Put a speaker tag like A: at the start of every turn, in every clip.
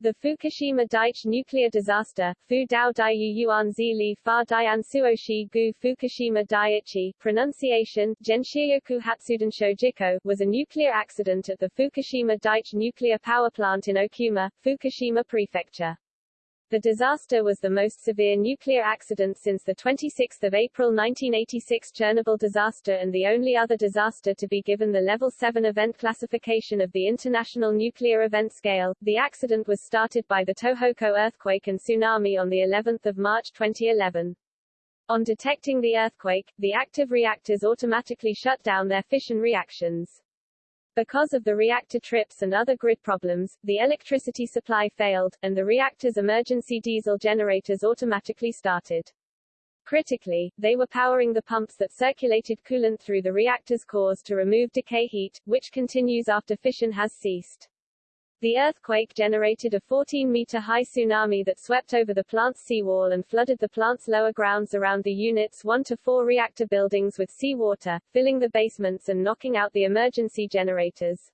A: The Fukushima Daiichi nuclear disaster, Fu Dao Daiyu Yuan Zili Fa Dian Suoshi Gu Fukushima Daiichi, pronunciation, Genshiyoku Hatsuden Shojiko, was a nuclear accident at the Fukushima Daiichi nuclear power plant in Okuma, Fukushima Prefecture. The disaster was the most severe nuclear accident since the 26 April 1986 Chernobyl disaster and the only other disaster to be given the Level 7 event classification of the International Nuclear Event Scale. The accident was started by the Tohoku earthquake and tsunami on the 11th of March 2011. On detecting the earthquake, the active reactors automatically shut down their fission reactions. Because of the reactor trips and other grid problems, the electricity supply failed, and the reactor's emergency diesel generators automatically started. Critically, they were powering the pumps that circulated coolant through the reactor's cores to remove decay heat, which continues after fission has ceased. The earthquake generated a 14-meter-high tsunami that swept over the plant's seawall and flooded the plant's lower grounds around the unit's 1 to 4 reactor buildings with seawater, filling the basements and knocking out the emergency generators.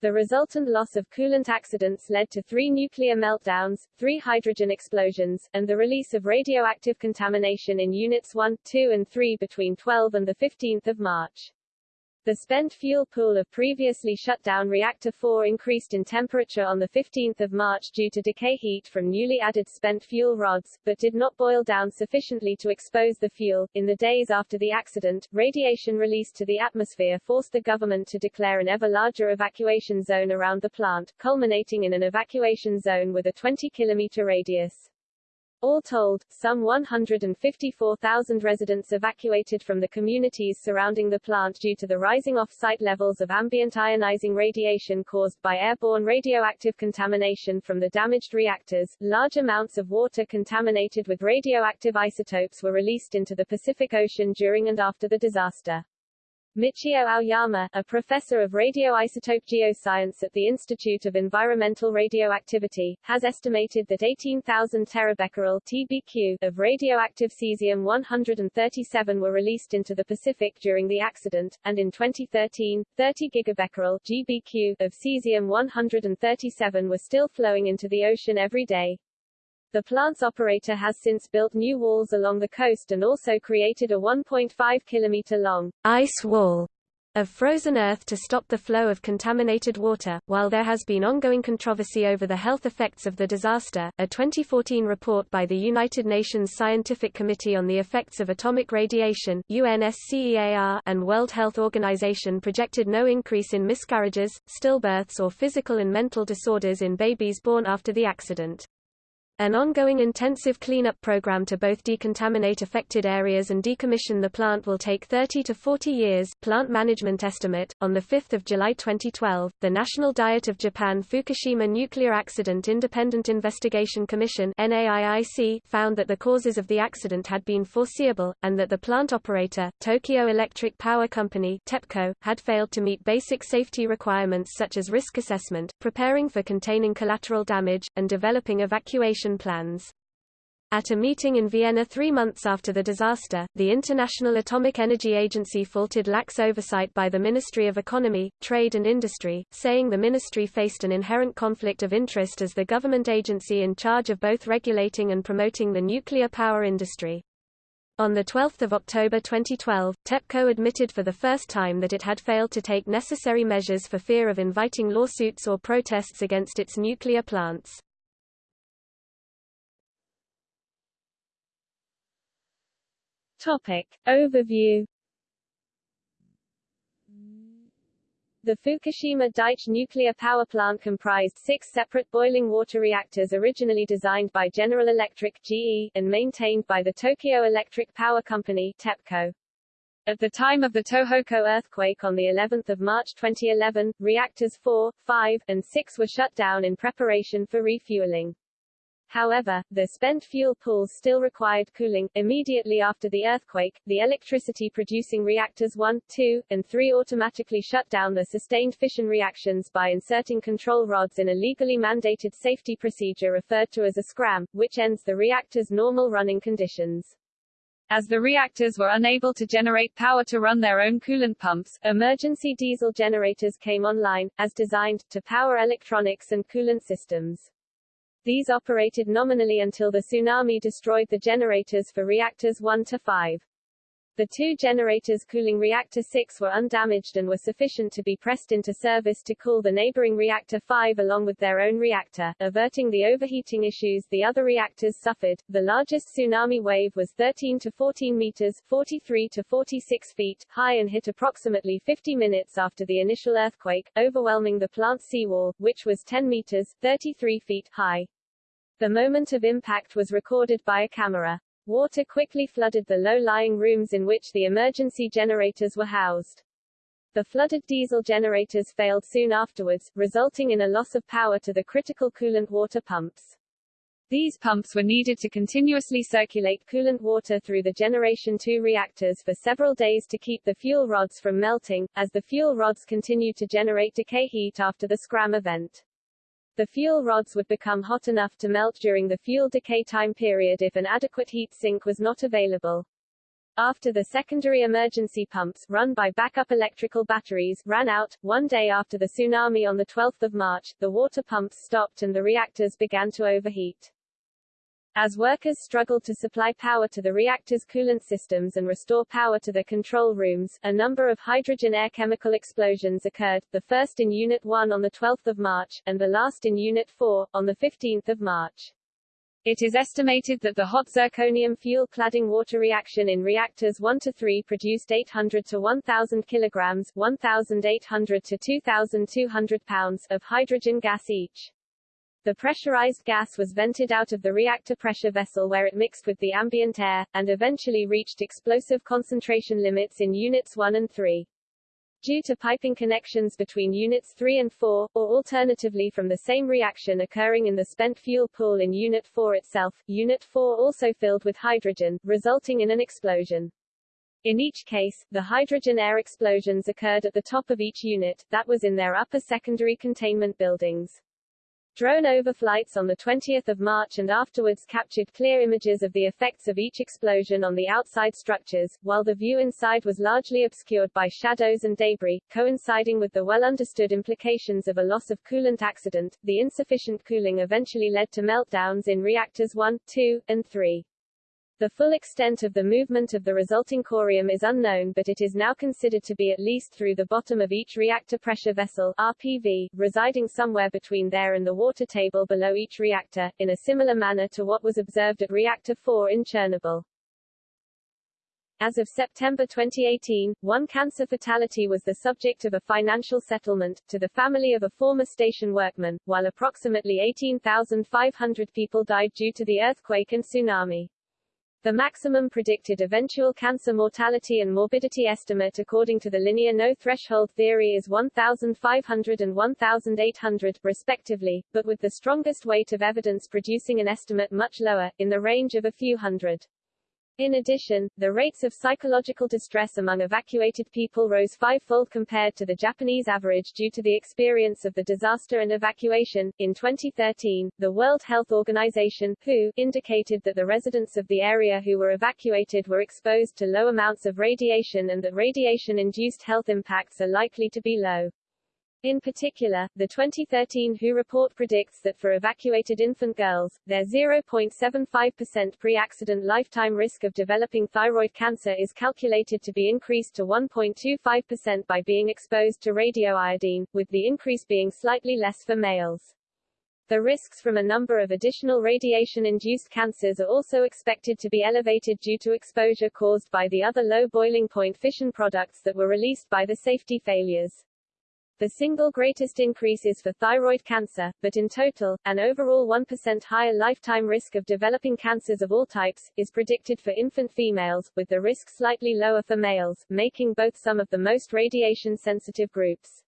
A: The resultant loss of coolant accidents led to three nuclear meltdowns, three hydrogen explosions, and the release of radioactive contamination in Units 1, 2 and 3 between 12 and 15 March. The spent fuel pool of previously shut down Reactor 4 increased in temperature on 15 March due to decay heat from newly added spent fuel rods, but did not boil down sufficiently to expose the fuel. In the days after the accident, radiation released to the atmosphere forced the government to declare an ever larger evacuation zone around the plant, culminating in an evacuation zone with a 20 kilometer radius. All told, some 154,000 residents evacuated from the communities surrounding the plant due to the rising off-site levels of ambient ionizing radiation caused by airborne radioactive contamination from the damaged reactors. Large amounts of water contaminated with radioactive isotopes were released into the Pacific Ocean during and after the disaster. Michio Aoyama, a professor of radioisotope geoscience at the Institute of Environmental Radioactivity, has estimated that 18,000 terabecquerel TBQ of radioactive cesium-137 were released into the Pacific during the accident, and in 2013, 30 gigabecquerel GBQ of cesium-137 were still flowing into the ocean every day. The plant's operator has since built new walls along the coast and also created a 1.5 kilometer long ice wall of frozen earth to stop the flow of contaminated water. While there has been ongoing controversy over the health effects of the disaster, a 2014 report by the United Nations Scientific Committee on the Effects of Atomic Radiation UNSCEAR and World Health Organization projected no increase in miscarriages, stillbirths or physical and mental disorders in babies born after the accident. An ongoing intensive cleanup program to both decontaminate affected areas and decommission the plant will take 30 to 40 years. Plant management estimate. On 5 July 2012, the National Diet of Japan Fukushima Nuclear Accident Independent Investigation Commission NAIIC found that the causes of the accident had been foreseeable, and that the plant operator, Tokyo Electric Power Company TEPCO, had failed to meet basic safety requirements such as risk assessment, preparing for containing collateral damage, and developing evacuation plans. At a meeting in Vienna three months after the disaster, the International Atomic Energy Agency faulted lax oversight by the Ministry of Economy, Trade and Industry, saying the ministry faced an inherent conflict of interest as the government agency in charge of both regulating and promoting the nuclear power industry. On 12 October 2012, TEPCO admitted for the first time that it had failed to take necessary measures for fear of inviting lawsuits or protests against its nuclear plants. Topic. Overview The Fukushima Daiichi nuclear power plant comprised six separate boiling water reactors originally designed by General Electric GE, and maintained by the Tokyo Electric Power Company TEPCO. At the time of the Tohoku earthquake on the 11th of March 2011, reactors 4, 5, and 6 were shut down in preparation for refueling. However, the spent fuel pools still required cooling. Immediately after the earthquake, the electricity producing reactors 1, 2, and 3 automatically shut down the sustained fission reactions by inserting control rods in a legally mandated safety procedure referred to as a scram, which ends the reactor's normal running conditions. As the reactors were unable to generate power to run their own coolant pumps, emergency diesel generators came online, as designed, to power electronics and coolant systems. These operated nominally until the tsunami destroyed the generators for reactors 1 to 5. The two generators cooling Reactor 6 were undamaged and were sufficient to be pressed into service to cool the neighboring Reactor 5 along with their own reactor, averting the overheating issues the other reactors suffered. The largest tsunami wave was 13 to 14 meters 43 to 46 feet high and hit approximately 50 minutes after the initial earthquake, overwhelming the plant seawall, which was 10 meters 33 feet high. The moment of impact was recorded by a camera. Water quickly flooded the low-lying rooms in which the emergency generators were housed. The flooded diesel generators failed soon afterwards, resulting in a loss of power to the critical coolant water pumps. These pumps were needed to continuously circulate coolant water through the Generation 2 reactors for several days to keep the fuel rods from melting, as the fuel rods continued to generate decay heat after the Scram event. The fuel rods would become hot enough to melt during the fuel decay time period if an adequate heat sink was not available. After the secondary emergency pumps, run by backup electrical batteries, ran out, one day after the tsunami on 12 March, the water pumps stopped and the reactors began to overheat. As workers struggled to supply power to the reactor's coolant systems and restore power to the control rooms, a number of hydrogen air chemical explosions occurred, the first in Unit 1 on 12 March, and the last in Unit 4, on 15 March. It is estimated that the hot zirconium fuel cladding water reaction in reactors 1 to 3 produced 800 to 1,000 kilograms 1,800 to 2,200 pounds of hydrogen gas each. The pressurized gas was vented out of the reactor pressure vessel where it mixed with the ambient air, and eventually reached explosive concentration limits in Units 1 and 3. Due to piping connections between Units 3 and 4, or alternatively from the same reaction occurring in the spent fuel pool in Unit 4 itself, Unit 4 also filled with hydrogen, resulting in an explosion. In each case, the hydrogen air explosions occurred at the top of each unit, that was in their upper secondary containment buildings. Drone overflights on 20 March and afterwards captured clear images of the effects of each explosion on the outside structures, while the view inside was largely obscured by shadows and debris, coinciding with the well-understood implications of a loss of coolant accident. The insufficient cooling eventually led to meltdowns in reactors 1, 2, and 3. The full extent of the movement of the resulting corium is unknown but it is now considered to be at least through the bottom of each reactor pressure vessel RPV, residing somewhere between there and the water table below each reactor, in a similar manner to what was observed at Reactor 4 in Chernobyl. As of September 2018, one cancer fatality was the subject of a financial settlement, to the family of a former station workman, while approximately 18,500 people died due to the earthquake and tsunami. The maximum predicted eventual cancer mortality and morbidity estimate according to the linear no-threshold theory is 1,500 and 1,800, respectively, but with the strongest weight of evidence producing an estimate much lower, in the range of a few hundred. In addition, the rates of psychological distress among evacuated people rose fivefold compared to the Japanese average due to the experience of the disaster and evacuation. In 2013, the World Health Organization (WHO) indicated that the residents of the area who were evacuated were exposed to low amounts of radiation and that radiation-induced health impacts are likely to be low. In particular, the 2013 WHO report predicts that for evacuated infant girls, their 0.75% pre-accident lifetime risk of developing thyroid cancer is calculated to be increased to 1.25% by being exposed to radioiodine, with the increase being slightly less for males. The risks from a number of additional radiation-induced cancers are also expected to be elevated due to exposure caused by the other low boiling point fission products that were released by the safety failures. The single greatest increase is for thyroid cancer, but in total, an overall 1% higher lifetime risk of developing cancers of all types, is predicted for infant females, with the risk slightly lower for males, making both some of the most radiation-sensitive groups.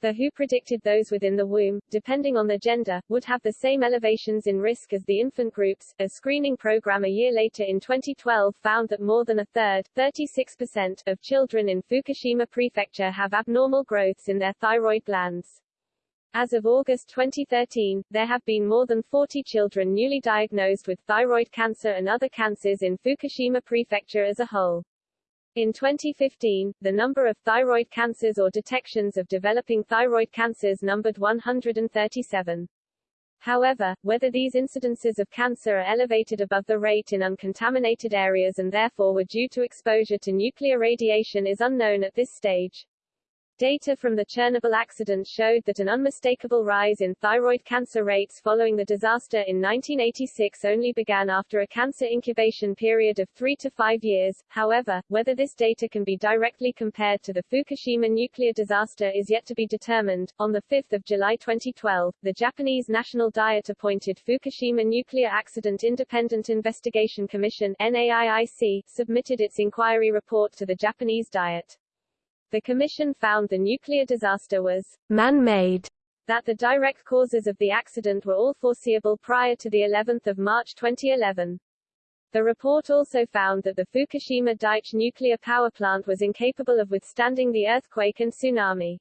A: The WHO predicted those within the womb, depending on their gender, would have the same elevations in risk as the infant groups. A screening program a year later in 2012 found that more than a third, 36%, of children in Fukushima Prefecture have abnormal growths in their thyroid glands. As of August 2013, there have been more than 40 children newly diagnosed with thyroid cancer and other cancers in Fukushima Prefecture as a whole. In 2015, the number of thyroid cancers or detections of developing thyroid cancers numbered 137. However, whether these incidences of cancer are elevated above the rate in uncontaminated areas and therefore were due to exposure to nuclear radiation is unknown at this stage. Data from the Chernobyl accident showed that an unmistakable rise in thyroid cancer rates following the disaster in 1986 only began after a cancer incubation period of three to five years. However, whether this data can be directly compared to the Fukushima nuclear disaster is yet to be determined. On 5 July 2012, the Japanese National Diet appointed Fukushima Nuclear Accident Independent Investigation Commission NAIIC, submitted its inquiry report to the Japanese Diet. The Commission found the nuclear disaster was man-made, that the direct causes of the accident were all foreseeable prior to the 11th of March 2011. The report also found that the Fukushima Daiichi nuclear power plant was incapable of withstanding the earthquake and tsunami.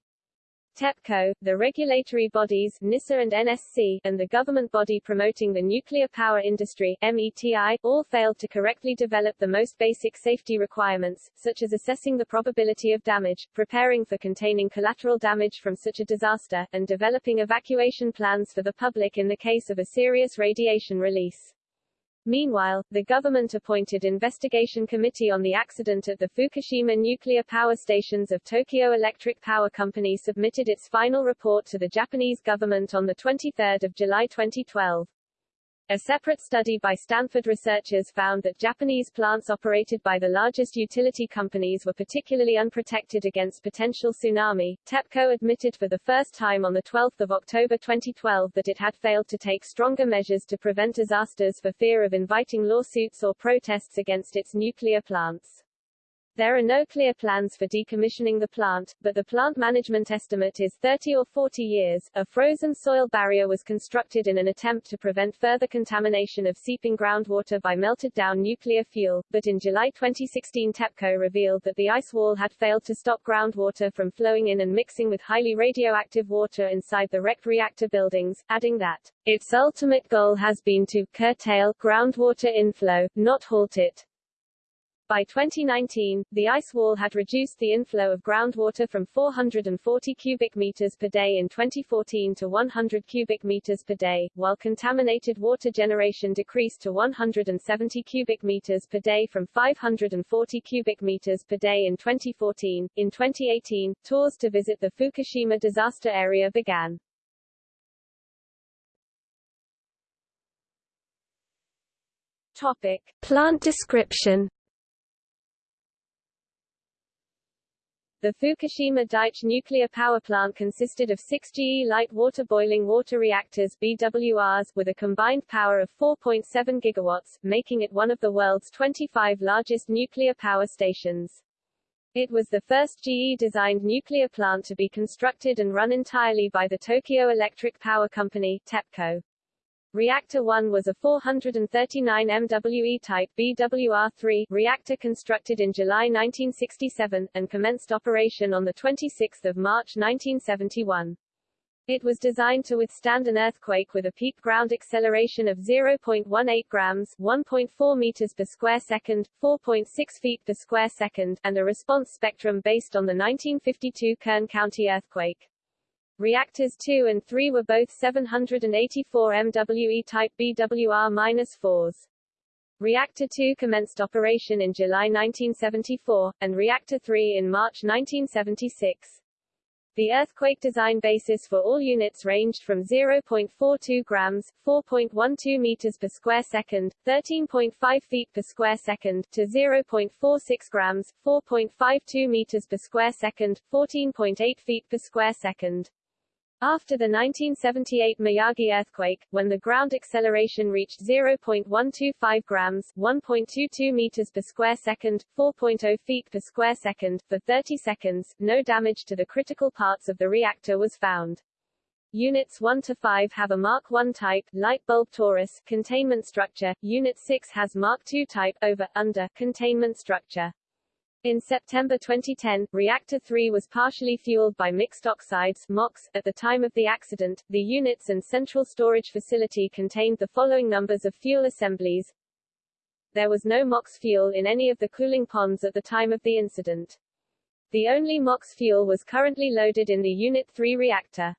A: TEPCO, the regulatory bodies NISA and NSC, and the government body promoting the nuclear power industry METI, all failed to correctly develop the most basic safety requirements, such as assessing the probability of damage, preparing for containing collateral damage from such a disaster, and developing evacuation plans for the public in the case of a serious radiation release. Meanwhile, the government-appointed investigation committee on the accident at the Fukushima nuclear power stations of Tokyo Electric Power Company submitted its final report to the Japanese government on 23 July 2012. A separate study by Stanford researchers found that Japanese plants operated by the largest utility companies were particularly unprotected against potential tsunami. TEPCO admitted for the first time on 12 October 2012 that it had failed to take stronger measures to prevent disasters for fear of inviting lawsuits or protests against its nuclear plants. There are no clear plans for decommissioning the plant, but the plant management estimate is 30 or 40 years. A frozen soil barrier was constructed in an attempt to prevent further contamination of seeping groundwater by melted down nuclear fuel, but in July 2016 TEPCO revealed that the ice wall had failed to stop groundwater from flowing in and mixing with highly radioactive water inside the wrecked reactor buildings, adding that its ultimate goal has been to curtail groundwater inflow, not halt it. By 2019, the ice wall had reduced the inflow of groundwater from 440 cubic meters per day in 2014 to 100 cubic meters per day, while contaminated water generation decreased to 170 cubic meters per day from 540 cubic meters per day in 2014. In 2018, tours to visit the Fukushima disaster area began. Topic: Plant description The Fukushima Daiichi nuclear power plant consisted of six GE light water boiling water reactors BWRs, with a combined power of 4.7 gigawatts, making it one of the world's 25 largest nuclear power stations. It was the first GE-designed nuclear plant to be constructed and run entirely by the Tokyo Electric Power Company TEPCO. Reactor 1 was a 439 MWE type BWR-3 reactor constructed in July 1967, and commenced operation on 26 March 1971. It was designed to withstand an earthquake with a peak ground acceleration of 0.18 grams 1.4 meters per square second, 4.6 feet per square second, and a response spectrum based on the 1952 Kern County earthquake. Reactors 2 and 3 were both 784 MWE type BWR-4s. Reactor 2 commenced operation in July 1974, and Reactor 3 in March 1976. The earthquake design basis for all units ranged from 0.42 grams, 4.12 meters per square second, 13.5 feet per square second, to 0.46 grams, 4.52 meters per square second, 14.8 feet per square second. After the 1978 Miyagi earthquake, when the ground acceleration reached 0.125 grams 1.22 meters per square second, 4.0 feet per square second, for 30 seconds, no damage to the critical parts of the reactor was found. Units 1 to 5 have a Mark I type, light bulb torus, containment structure, Unit 6 has Mark II type, over, under, containment structure. In September 2010, Reactor 3 was partially fueled by mixed oxides MOX. At the time of the accident, the units and central storage facility contained the following numbers of fuel assemblies. There was no MOX fuel in any of the cooling ponds at the time of the incident. The only MOX fuel was currently loaded in the Unit 3 reactor.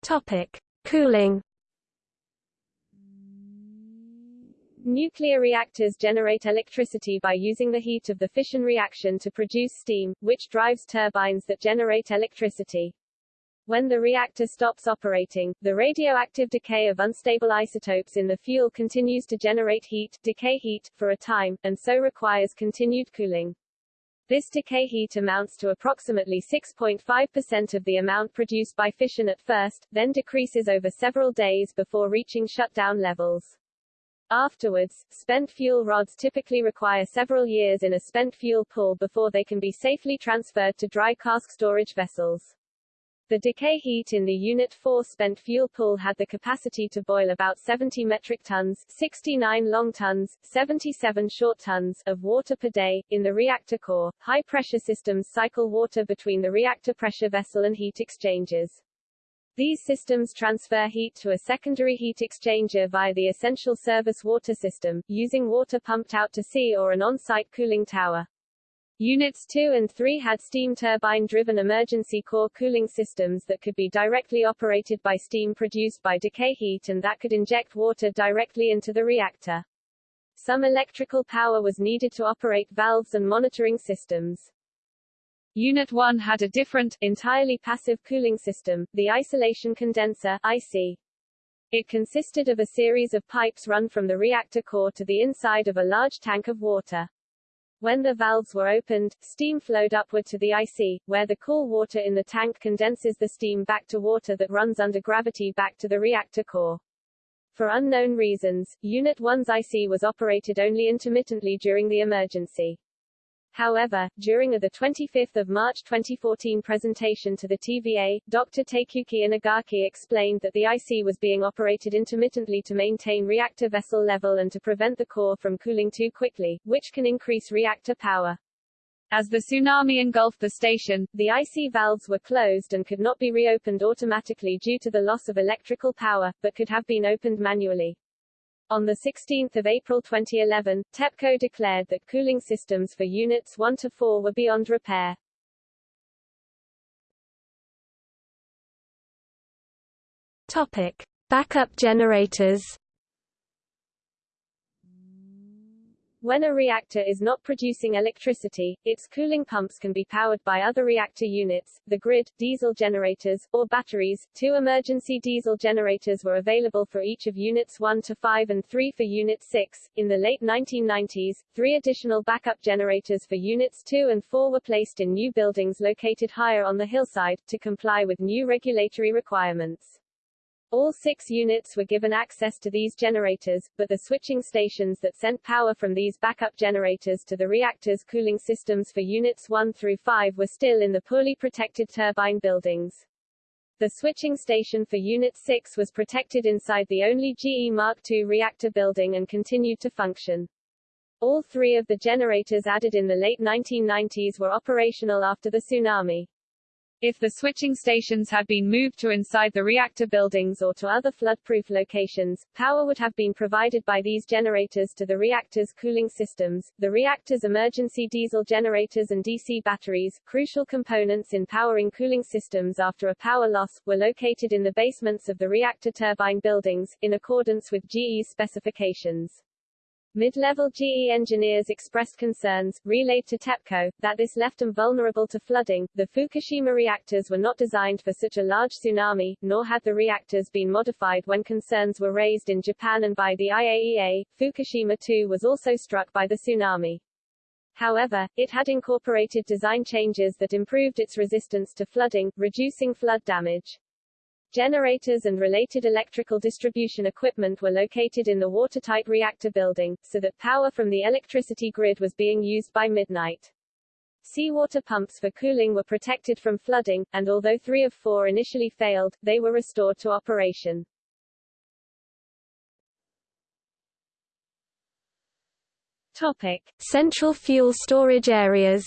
B: Topic: Cooling.
A: Nuclear reactors generate electricity by using the heat of the fission reaction to produce steam, which drives turbines that generate electricity. When the reactor stops operating, the radioactive decay of unstable isotopes in the fuel continues to generate heat, decay heat, for a time, and so requires continued cooling. This decay heat amounts to approximately 6.5% of the amount produced by fission at first, then decreases over several days before reaching shutdown levels. Afterwards, spent fuel rods typically require several years in a spent fuel pool before they can be safely transferred to dry cask storage vessels. The decay heat in the Unit 4 spent fuel pool had the capacity to boil about 70 metric tons 69 long tons, 77 short tons of water per day. In the reactor core, high-pressure systems cycle water between the reactor pressure vessel and heat exchangers. These systems transfer heat to a secondary heat exchanger via the essential service water system, using water pumped out to sea or an on-site cooling tower. Units 2 and 3 had steam turbine-driven emergency core cooling systems that could be directly operated by steam produced by decay heat and that could inject water directly into the reactor. Some electrical power was needed to operate valves and monitoring systems. Unit 1 had a different, entirely passive cooling system, the isolation condenser IC. It consisted of a series of pipes run from the reactor core to the inside of a large tank of water. When the valves were opened, steam flowed upward to the IC, where the cool water in the tank condenses the steam back to water that runs under gravity back to the reactor core. For unknown reasons, Unit 1's IC was operated only intermittently during the emergency. However, during a 25 March 2014 presentation to the TVA, Dr. Takeyuki Inagaki explained that the IC was being operated intermittently to maintain reactor vessel level and to prevent the core from cooling too quickly, which can increase reactor power. As the tsunami engulfed the station, the IC valves were closed and could not be reopened automatically due to the loss of electrical power, but could have been opened manually. On 16 April 2011, TEPCO declared that cooling systems for Units 1 to 4 were beyond repair.
B: Topic. Backup generators
A: When a reactor is not producing electricity, its cooling pumps can be powered by other reactor units, the grid, diesel generators, or batteries. Two emergency diesel generators were available for each of Units 1 to 5 and 3 for Unit 6. In the late 1990s, three additional backup generators for Units 2 and 4 were placed in new buildings located higher on the hillside, to comply with new regulatory requirements. All six units were given access to these generators, but the switching stations that sent power from these backup generators to the reactor's cooling systems for units 1 through 5 were still in the poorly protected turbine buildings. The switching station for Unit 6 was protected inside the only GE Mark II reactor building and continued to function. All three of the generators added in the late 1990s were operational after the tsunami. If the switching stations had been moved to inside the reactor buildings or to other flood-proof locations, power would have been provided by these generators to the reactor's cooling systems. The reactor's emergency diesel generators and DC batteries, crucial components in powering cooling systems after a power loss, were located in the basements of the reactor turbine buildings, in accordance with GE's specifications. Mid-level GE engineers expressed concerns, relayed to TEPCO, that this left them vulnerable to flooding. The Fukushima reactors were not designed for such a large tsunami, nor had the reactors been modified when concerns were raised in Japan and by the IAEA. Fukushima 2 was also struck by the tsunami. However, it had incorporated design changes that improved its resistance to flooding, reducing flood damage. Generators and related electrical distribution equipment were located in the watertight reactor building, so that power from the electricity grid was being used by midnight. Seawater pumps for cooling were protected from flooding, and although three of four initially failed, they were restored to operation. Topic.
B: Central fuel storage areas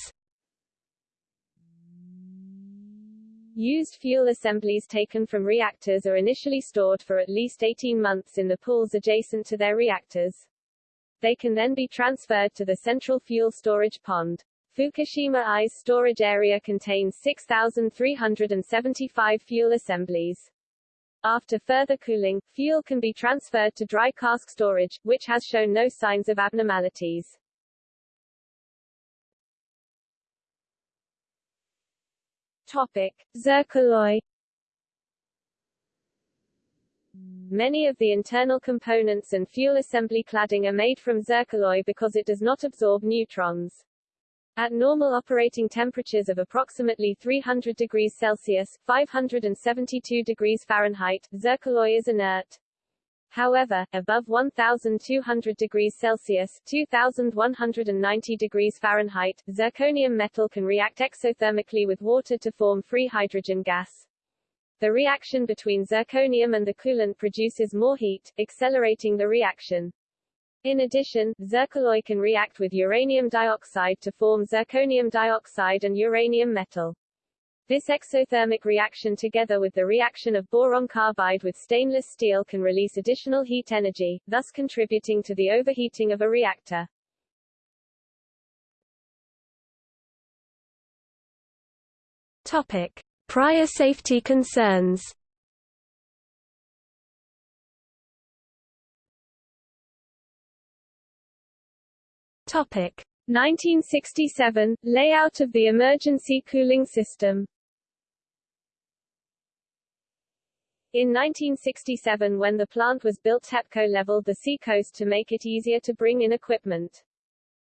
A: Used fuel assemblies taken from reactors are initially stored for at least 18 months in the pools adjacent to their reactors. They can then be transferred to the central fuel storage pond. Fukushima I's storage area contains 6,375 fuel assemblies. After further cooling, fuel can be transferred to dry cask storage, which has shown no signs of abnormalities. Topic. Zircaloy Many of the internal components and fuel assembly cladding are made from zircaloy because it does not absorb neutrons. At normal operating temperatures of approximately 300 degrees Celsius 572 degrees Fahrenheit, zircaloy is inert. However, above 1200 degrees Celsius 2190 degrees Fahrenheit, zirconium metal can react exothermically with water to form free hydrogen gas. The reaction between zirconium and the coolant produces more heat, accelerating the reaction. In addition, zircaloy can react with uranium dioxide to form zirconium dioxide and uranium metal. This exothermic reaction together with the reaction of boron carbide with stainless steel can release additional heat energy, thus contributing to the overheating of a reactor.
B: Topic. Prior safety concerns Topic
A: 1967 layout of the emergency cooling system. In 1967 when the plant was built TEPCO leveled the seacoast to make it easier to bring in equipment.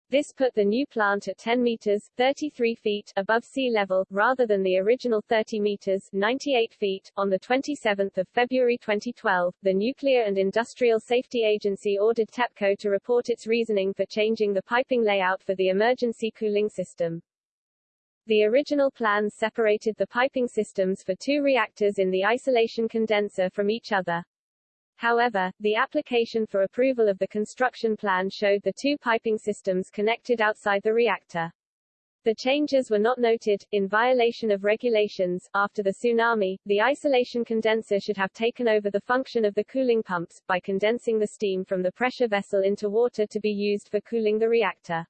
A: This put the new plant at 10 meters 33 feet above sea level, rather than the original 30 meters 98 feet. On 27 February 2012, the Nuclear and Industrial Safety Agency ordered TEPCO to report its reasoning for changing the piping layout for the emergency cooling system. The original plans separated the piping systems for two reactors in the isolation condenser from each other. However, the application for approval of the construction plan showed the two piping systems connected outside the reactor. The changes were not noted, in violation of regulations. After the tsunami, the isolation condenser should have taken over the function of the cooling pumps, by condensing the steam from the pressure vessel into water to be used for cooling the reactor.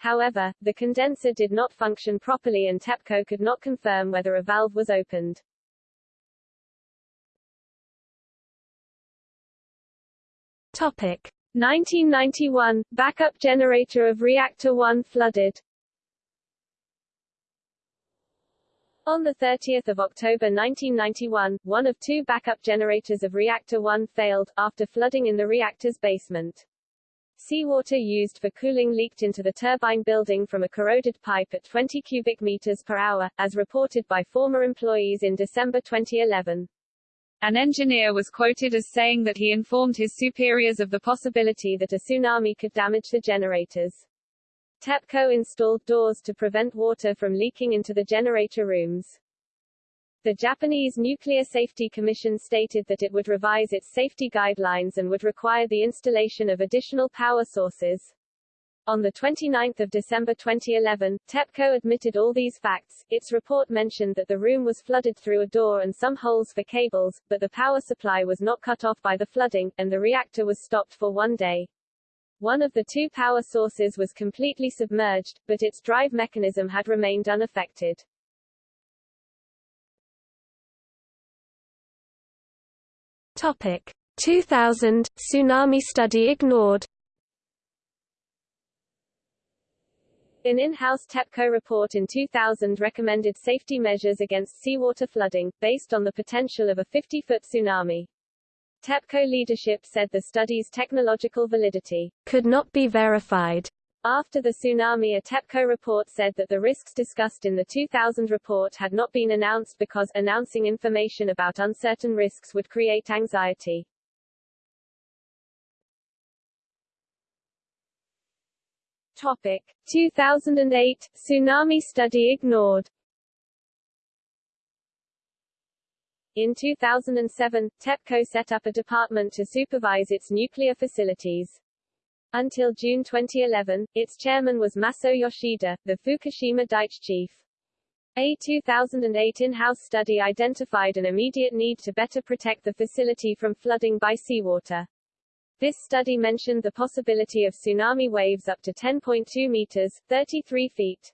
A: However, the condenser did not function properly and TEPCO could not confirm whether a valve was opened.
B: Topic
A: 1991 backup generator of reactor 1 flooded. On 30 October 1991, one of two backup generators of Reactor 1 failed, after flooding in the reactor's basement. Seawater used for cooling leaked into the turbine building from a corroded pipe at 20 cubic meters per hour, as reported by former employees in December 2011. An engineer was quoted as saying that he informed his superiors of the possibility that a tsunami could damage the generators. TEPCO installed doors to prevent water from leaking into the generator rooms. The Japanese Nuclear Safety Commission stated that it would revise its safety guidelines and would require the installation of additional power sources. On 29 December 2011, TEPCO admitted all these facts. Its report mentioned that the room was flooded through a door and some holes for cables, but the power supply was not cut off by the flooding, and the reactor was stopped for one day. One of the two power sources was completely submerged, but its drive mechanism had remained unaffected.
B: Topic 2000 tsunami study ignored.
A: An in-house TEPCO report in 2000 recommended safety measures against seawater flooding, based on the potential of a 50-foot tsunami. TEPCO leadership said the study's technological validity
B: could not be verified.
A: After the tsunami a TEPCO report said that the risks discussed in the 2000 report had not been announced because announcing information about uncertain risks would create anxiety. Topic 2008 tsunami study ignored. In 2007, TEPCO set up a department to supervise its nuclear facilities. Until June 2011, its chairman was Masao Yoshida, the Fukushima Daiichi chief. A 2008 in-house study identified an immediate need to better protect the facility from flooding by seawater. This study mentioned the possibility of tsunami waves up to 10.2 meters 33 feet.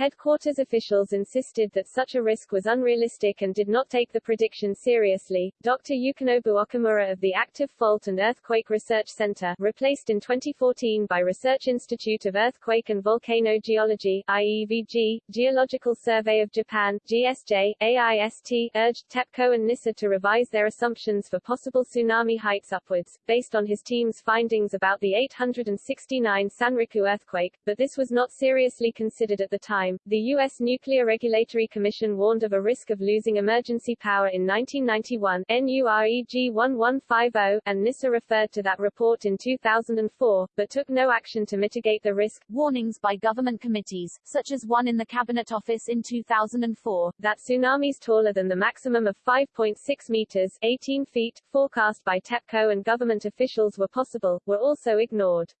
A: Headquarters officials insisted that such a risk was unrealistic and did not take the prediction seriously. Dr. Yukinobu Okamura of the Active Fault and Earthquake Research Center, replaced in 2014 by Research Institute of Earthquake and Volcano Geology IEVG, Geological Survey of Japan GSJ, AIST, urged TEPCO and NISA to revise their assumptions for possible tsunami heights upwards, based on his team's findings about the 869 Sanriku earthquake, but this was not seriously considered at the time time, the U.S. Nuclear Regulatory Commission warned of a risk of losing emergency power in 1991 NUREG 1150, and NISA referred to that report in 2004, but took no action to mitigate the risk.
C: Warnings by government committees, such as one in the Cabinet Office in 2004,
A: that tsunamis taller than the maximum of 5.6 meters 18 feet, forecast by TEPCO and government officials were possible, were also ignored.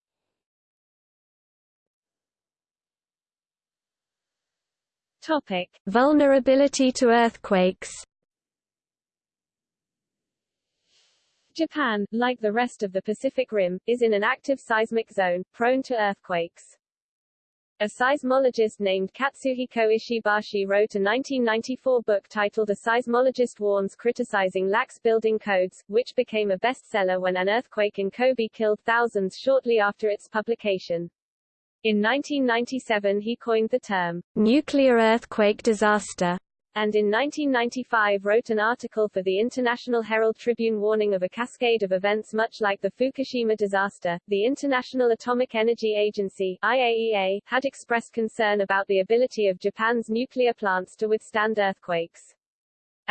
B: Topic: Vulnerability to earthquakes.
A: Japan, like the rest of the Pacific Rim, is in an active seismic zone, prone to earthquakes. A seismologist named Katsuhiko Ishibashi wrote a 1994 book titled A Seismologist Warns criticizing lax building codes, which became a bestseller when an earthquake in Kobe killed thousands shortly after its publication. In 1997 he coined the term,
B: nuclear earthquake disaster,
A: and in 1995 wrote an article for the International Herald Tribune warning of a cascade of events much like the Fukushima disaster. The International Atomic Energy Agency IAEA, had expressed concern about the ability of Japan's nuclear plants to withstand earthquakes.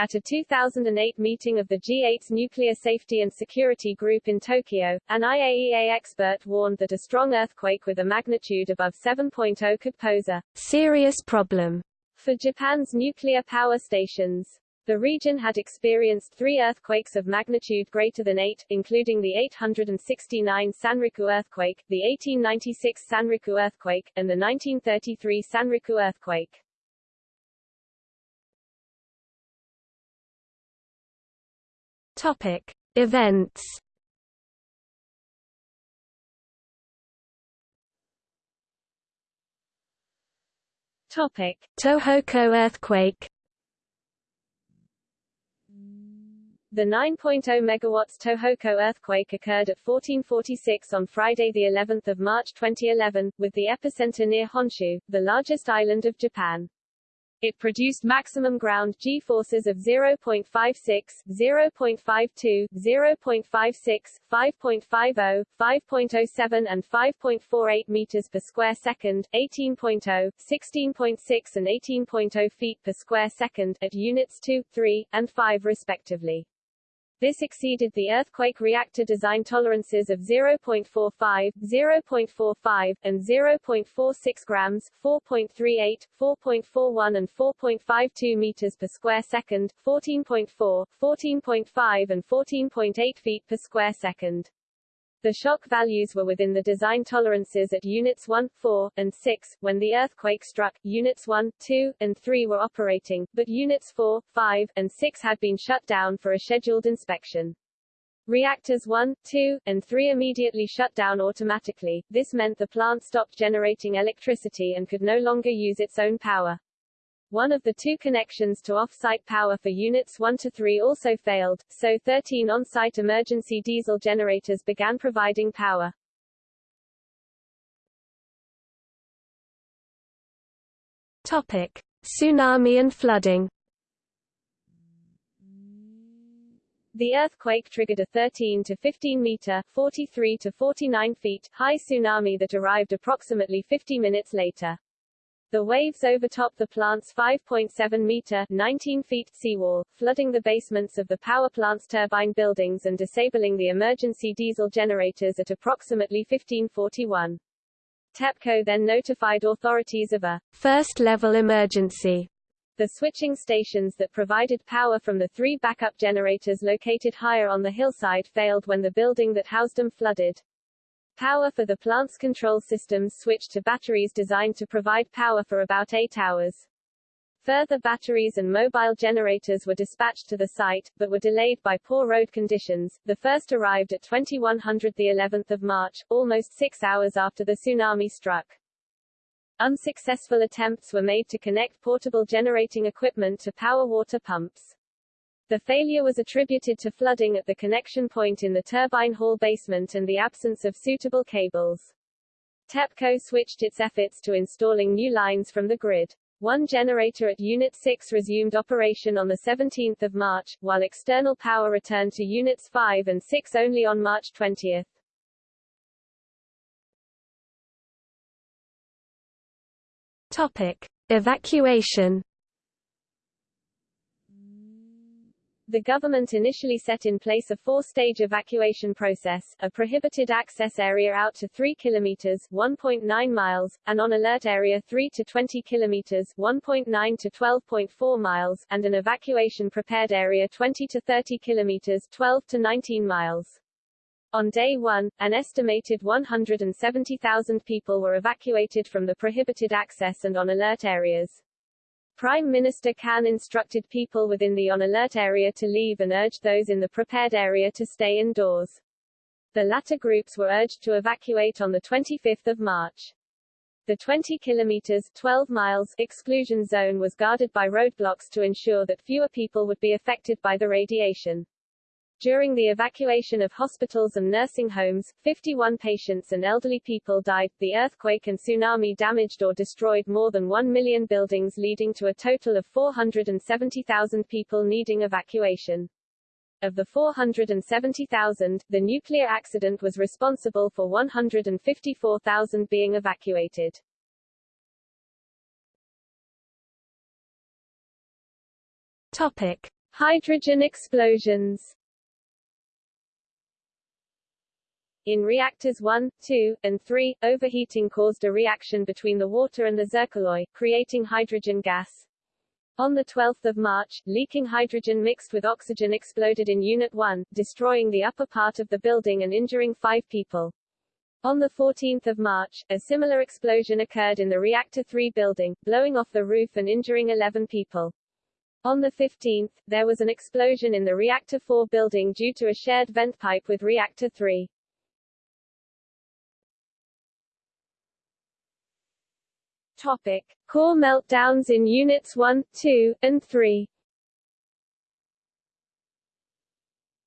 A: At a 2008 meeting of the G8's Nuclear Safety and Security Group in Tokyo, an IAEA expert warned that a strong earthquake with a magnitude above 7.0 could pose a
B: serious problem
A: for Japan's nuclear power stations. The region had experienced three earthquakes of magnitude greater than 8, including the 869 Sanriku earthquake, the 1896 Sanriku earthquake, and the 1933 Sanriku earthquake.
B: Topic: Events.
A: Topic:
B: Tohoku earthquake.
A: The 9.0 megawatts Tohoku earthquake occurred at 1446 on Friday the 11th of March 2011, with the epicenter near Honshu, the largest island of Japan. It produced maximum ground g-forces of 0.56, 0.52, 0.56, 5.50, 5.07 and 5.48 meters per square second, 18.0, 16.6 and 18.0 feet per square second at units 2, 3, and 5 respectively. This exceeded the earthquake reactor design tolerances of 0.45, 0.45, and 0.46 grams, 4.38, 4.41 and 4.52 meters per square second, 14.4, 14.5 and 14.8 feet per square second. The shock values were within the design tolerances at Units 1, 4, and 6. When the earthquake struck, Units 1, 2, and 3 were operating, but Units 4, 5, and 6 had been shut down for a scheduled inspection. Reactors 1, 2, and 3 immediately shut down automatically. This meant the plant stopped generating electricity and could no longer use its own power. One of the two connections to off-site power for Units 1 to 3 also failed, so 13 on-site emergency diesel generators began providing power.
B: Topic: Tsunami and flooding.
A: The earthquake triggered a 13 to 15 meter, 43 to 49 feet high tsunami that arrived approximately 50 minutes later. The waves overtop the plant's 5.7 meter 19 feet seawall, flooding the basements of the power plant's turbine buildings and disabling the emergency diesel generators at approximately 1541. TEPCO then notified authorities of a
B: first-level emergency.
A: The switching stations that provided power from the three backup generators located higher on the hillside failed when the building that housed them flooded. Power for the plant's control systems switched to batteries designed to provide power for about eight hours. Further batteries and mobile generators were dispatched to the site, but were delayed by poor road conditions. The first arrived at 2100 the 11th of March, almost six hours after the tsunami struck. Unsuccessful attempts were made to connect portable generating equipment to power water pumps. The failure was attributed to flooding at the connection point in the turbine hall basement and the absence of suitable cables. TEPCO switched its efforts to installing new lines from the grid. One generator at Unit 6 resumed operation on 17 March, while external power returned to Units 5 and 6 only on March 20.
B: Topic. Evacuation
A: The government initially set in place a four-stage evacuation process, a prohibited access area out to 3 kilometers 1.9 miles, an on-alert area 3 to 20 kilometers 1.9 to 12.4 miles, and an evacuation prepared area 20 to 30 kilometers 12 to 19 miles. On day one, an estimated 170,000 people were evacuated from the prohibited access and on alert areas. Prime Minister Kan instructed people within the on-alert area to leave and urged those in the prepared area to stay indoors. The latter groups were urged to evacuate on 25 March. The 20 kilometers 12 miles exclusion zone was guarded by roadblocks to ensure that fewer people would be affected by the radiation. During the evacuation of hospitals and nursing homes, 51 patients and elderly people died. The earthquake and tsunami damaged or destroyed more than 1 million buildings leading to a total of 470,000 people needing evacuation. Of the 470,000, the nuclear accident was responsible for 154,000 being evacuated.
B: Topic.
A: Hydrogen explosions In reactors 1, 2, and 3, overheating caused a reaction between the water and the zircaloy, creating hydrogen gas. On 12 March, leaking hydrogen mixed with oxygen exploded in Unit 1, destroying the upper part of the building and injuring five people. On 14 March, a similar explosion occurred in the Reactor 3 building, blowing off the roof and injuring 11 people. On the 15th, there was an explosion in the Reactor 4 building due to a shared vent pipe with Reactor 3. Topic. Core meltdowns in Units 1, 2, and 3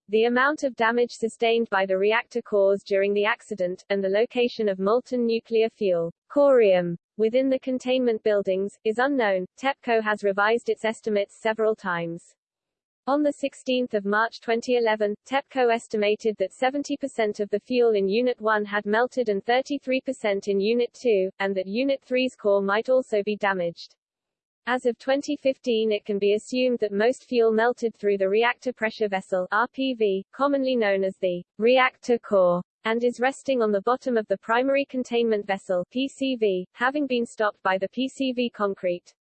A: The amount of damage sustained by the reactor cores during the accident, and the location of molten nuclear fuel, corium, within the containment buildings, is unknown. TEPCO has revised its estimates several times. On 16 March 2011, TEPCO estimated that 70% of the fuel in Unit 1 had melted and 33% in Unit 2, and that Unit 3's core might also be damaged. As of 2015 it can be assumed that most fuel melted through the reactor pressure vessel RPV, commonly known as the reactor core, and is resting on the bottom of the primary containment vessel PCV, having been stopped by the PCV concrete.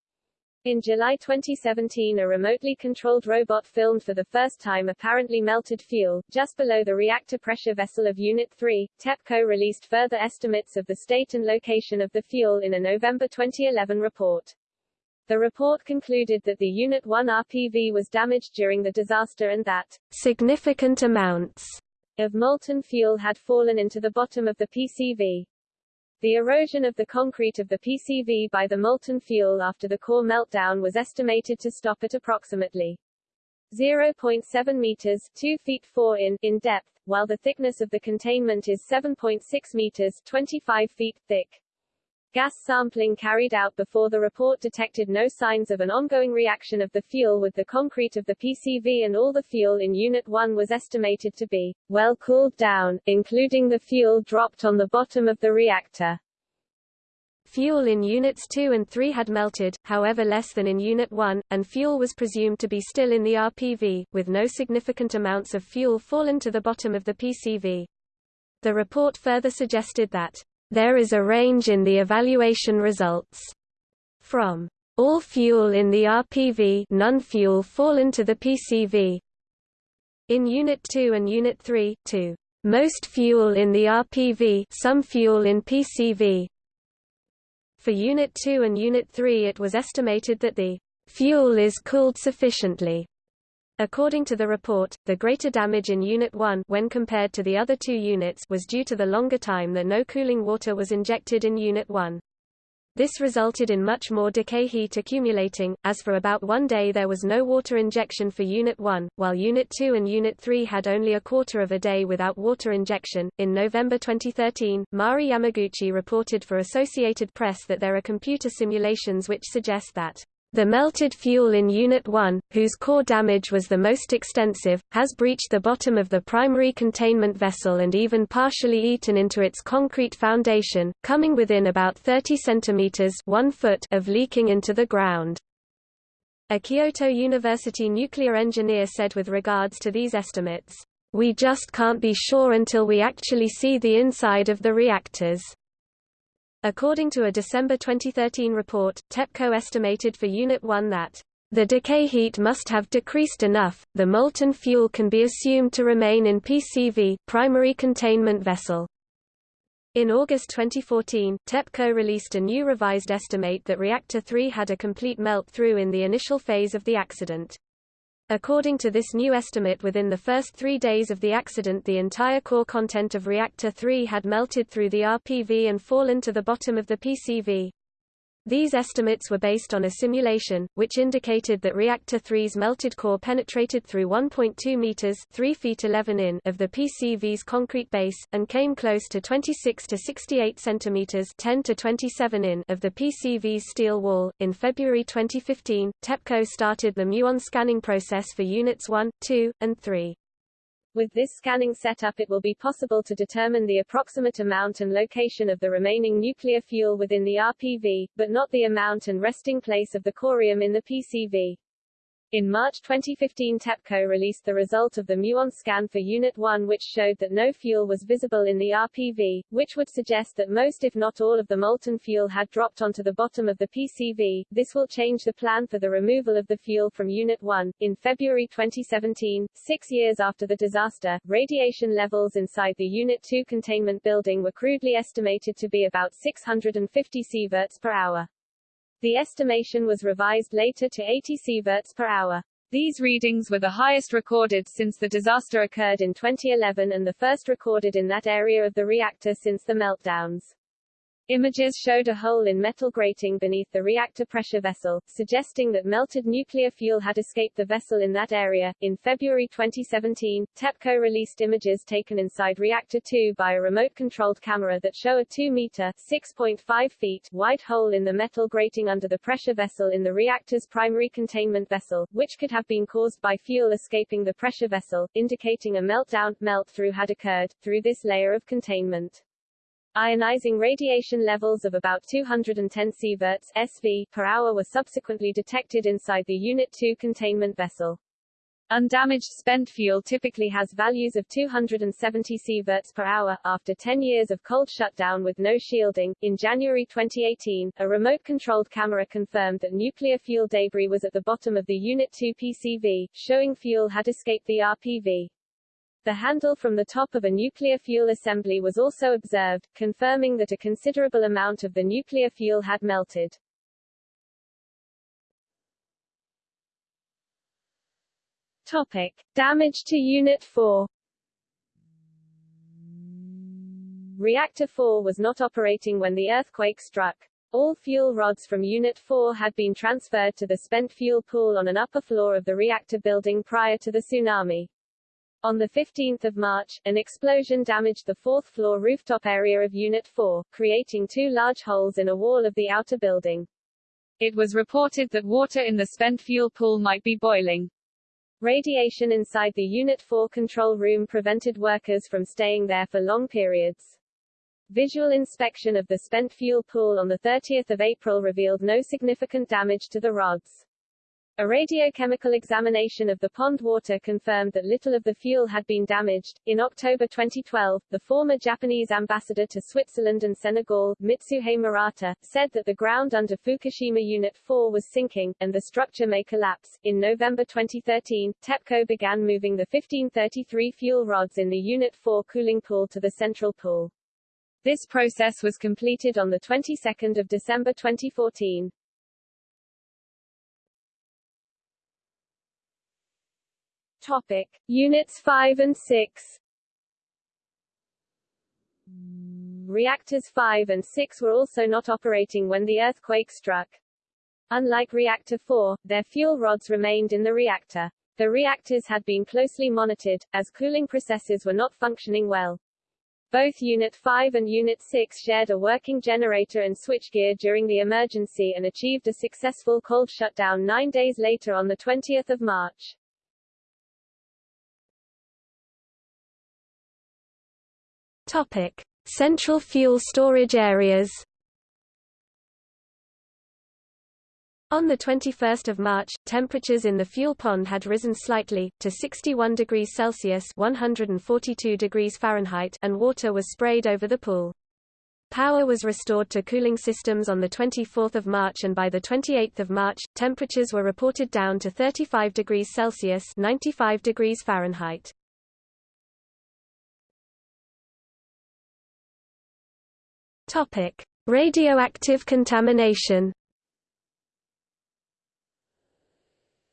A: In July 2017 a remotely controlled robot filmed for the first time apparently melted fuel, just below the reactor pressure vessel of Unit 3. TEPCO released further estimates of the state and location of the fuel in a November 2011 report. The report concluded that the Unit 1 RPV was damaged during the disaster and that
B: significant amounts
A: of molten fuel had fallen into the bottom of the PCV. The erosion of the concrete of the PCV by the molten fuel after the core meltdown was estimated to stop at approximately 0.7 meters 2 feet 4 in, in depth, while the thickness of the containment is 7.6 meters 25 feet thick. Gas sampling carried out before the report detected no signs of an ongoing reaction of the fuel with the concrete of the PCV and all the fuel in Unit 1 was estimated to be well cooled down, including the fuel dropped on the bottom of the reactor.
B: Fuel in Units 2 and 3 had melted, however less than in Unit 1, and fuel was presumed to be still in the RPV, with no significant amounts of fuel fallen to the bottom of the PCV. The report further suggested that there is a range in the evaluation results. From all fuel in the RPV none fuel fall into the PCV. In Unit 2 and Unit 3, to most fuel in the RPV some fuel in PCV. For Unit 2 and Unit 3 it was estimated that the fuel is cooled sufficiently According to the report, the greater damage in Unit 1 when compared to the other two units was due to the longer time that no cooling water was injected in Unit 1. This resulted in much more decay heat accumulating, as for about one day there was no water injection for Unit 1, while Unit 2 and Unit 3 had only a quarter of a day without water injection. In November 2013, Mari Yamaguchi reported for Associated Press that there are computer simulations which suggest that the melted fuel in Unit 1, whose core damage was the most extensive, has breached the bottom of the primary containment vessel and even partially eaten into its concrete foundation, coming within about 30 centimeters 1 foot of leaking into the ground. A Kyoto University nuclear engineer said with regards to these estimates, "We just can't be sure until we actually see the inside of the reactors." According to a December 2013 report, TEPCO estimated for Unit 1 that the decay heat must have decreased enough, the molten fuel can be assumed to remain in PCV primary containment vessel. In August 2014, TEPCO released a new revised estimate that Reactor 3 had a complete melt-through in the initial phase of the accident. According to this new estimate within the first three days of the accident the entire core content of Reactor 3 had melted through the RPV and fallen to the bottom of the PCV. These estimates were based on a simulation, which indicated that Reactor 3's melted core penetrated through 1.2 meters 3 feet 11 in of the PCV's concrete base, and came close to 26 to 68 centimeters 10 to 27 in of the PCV's steel wall. In February 2015, TEPCO started the muon scanning process for Units 1, 2, and 3.
A: With this scanning setup it will be possible to determine the approximate amount and location of the remaining nuclear fuel within the RPV, but not the amount and resting place of the corium in the PCV. In March 2015 TEPCO released the result of the muon scan for Unit 1 which showed that no fuel was visible in the RPV, which would suggest that most if not all of the molten fuel had dropped onto the bottom of the PCV. This will change the plan for the removal of the fuel from Unit 1. In February 2017, six years after the disaster, radiation levels inside the Unit 2 containment building were crudely estimated to be about 650 sieverts per hour. The estimation was revised later to 80 sieverts per hour. These readings were the highest recorded since the disaster occurred in 2011 and the first recorded in that area of the reactor since the meltdowns. Images showed a hole in metal grating beneath the reactor pressure vessel, suggesting that melted nuclear fuel had escaped the vessel in that area. In February 2017, TEPCO released images taken inside Reactor 2 by a remote-controlled camera that show a 2-meter (6.5 feet) wide hole in the metal grating under the pressure vessel in the reactor's primary containment vessel, which could have been caused by fuel escaping the pressure vessel, indicating a meltdown melt-through had occurred through this layer of containment. Ionizing radiation levels of about 210 sieverts SV per hour were subsequently detected inside the Unit 2 containment vessel. Undamaged spent fuel typically has values of 270 sieverts per hour. After 10 years of cold shutdown with no shielding, in January 2018, a remote-controlled camera confirmed that nuclear fuel debris was at the bottom of the Unit 2 PCV, showing fuel had escaped the RPV. The handle from the top of a nuclear fuel assembly was also observed, confirming that a considerable amount of the nuclear fuel had melted. Topic. Damage to Unit 4 Reactor 4 was not operating when the earthquake struck. All fuel rods from Unit 4 had been transferred to the spent fuel pool on an upper floor of the reactor building prior to the tsunami. On 15 March, an explosion damaged the fourth-floor rooftop area of Unit 4, creating two large holes in a wall of the outer building. It was reported that water in the spent fuel pool might be boiling. Radiation inside the Unit 4 control room prevented workers from staying there for long periods. Visual inspection of the spent fuel pool on 30 April revealed no significant damage to the rods. A radiochemical examination of the pond water confirmed that little of the fuel had been damaged. In October 2012, the former Japanese ambassador to Switzerland and Senegal, Mitsuhei Murata, said that the ground under Fukushima Unit 4 was sinking, and the structure may collapse. In November 2013, TEPCO began moving the 1533 fuel rods in the Unit 4 cooling pool to the central pool. This process was completed on the 22nd of December 2014. Topic. Units 5 and 6 Reactors 5 and 6 were also not operating when the earthquake struck. Unlike Reactor 4, their fuel rods remained in the reactor. The reactors had been closely monitored, as cooling processes were not functioning well. Both Unit 5 and Unit 6 shared a working generator and switchgear during the emergency and achieved a successful cold shutdown nine days later on 20 March.
B: Topic. Central fuel storage areas On 21 March, temperatures in the fuel pond had risen slightly, to 61 degrees Celsius 142 degrees Fahrenheit and water was sprayed over the pool. Power was restored to cooling systems on 24 March and by 28 March, temperatures were reported down to 35 degrees Celsius 95 degrees Fahrenheit. Radioactive contamination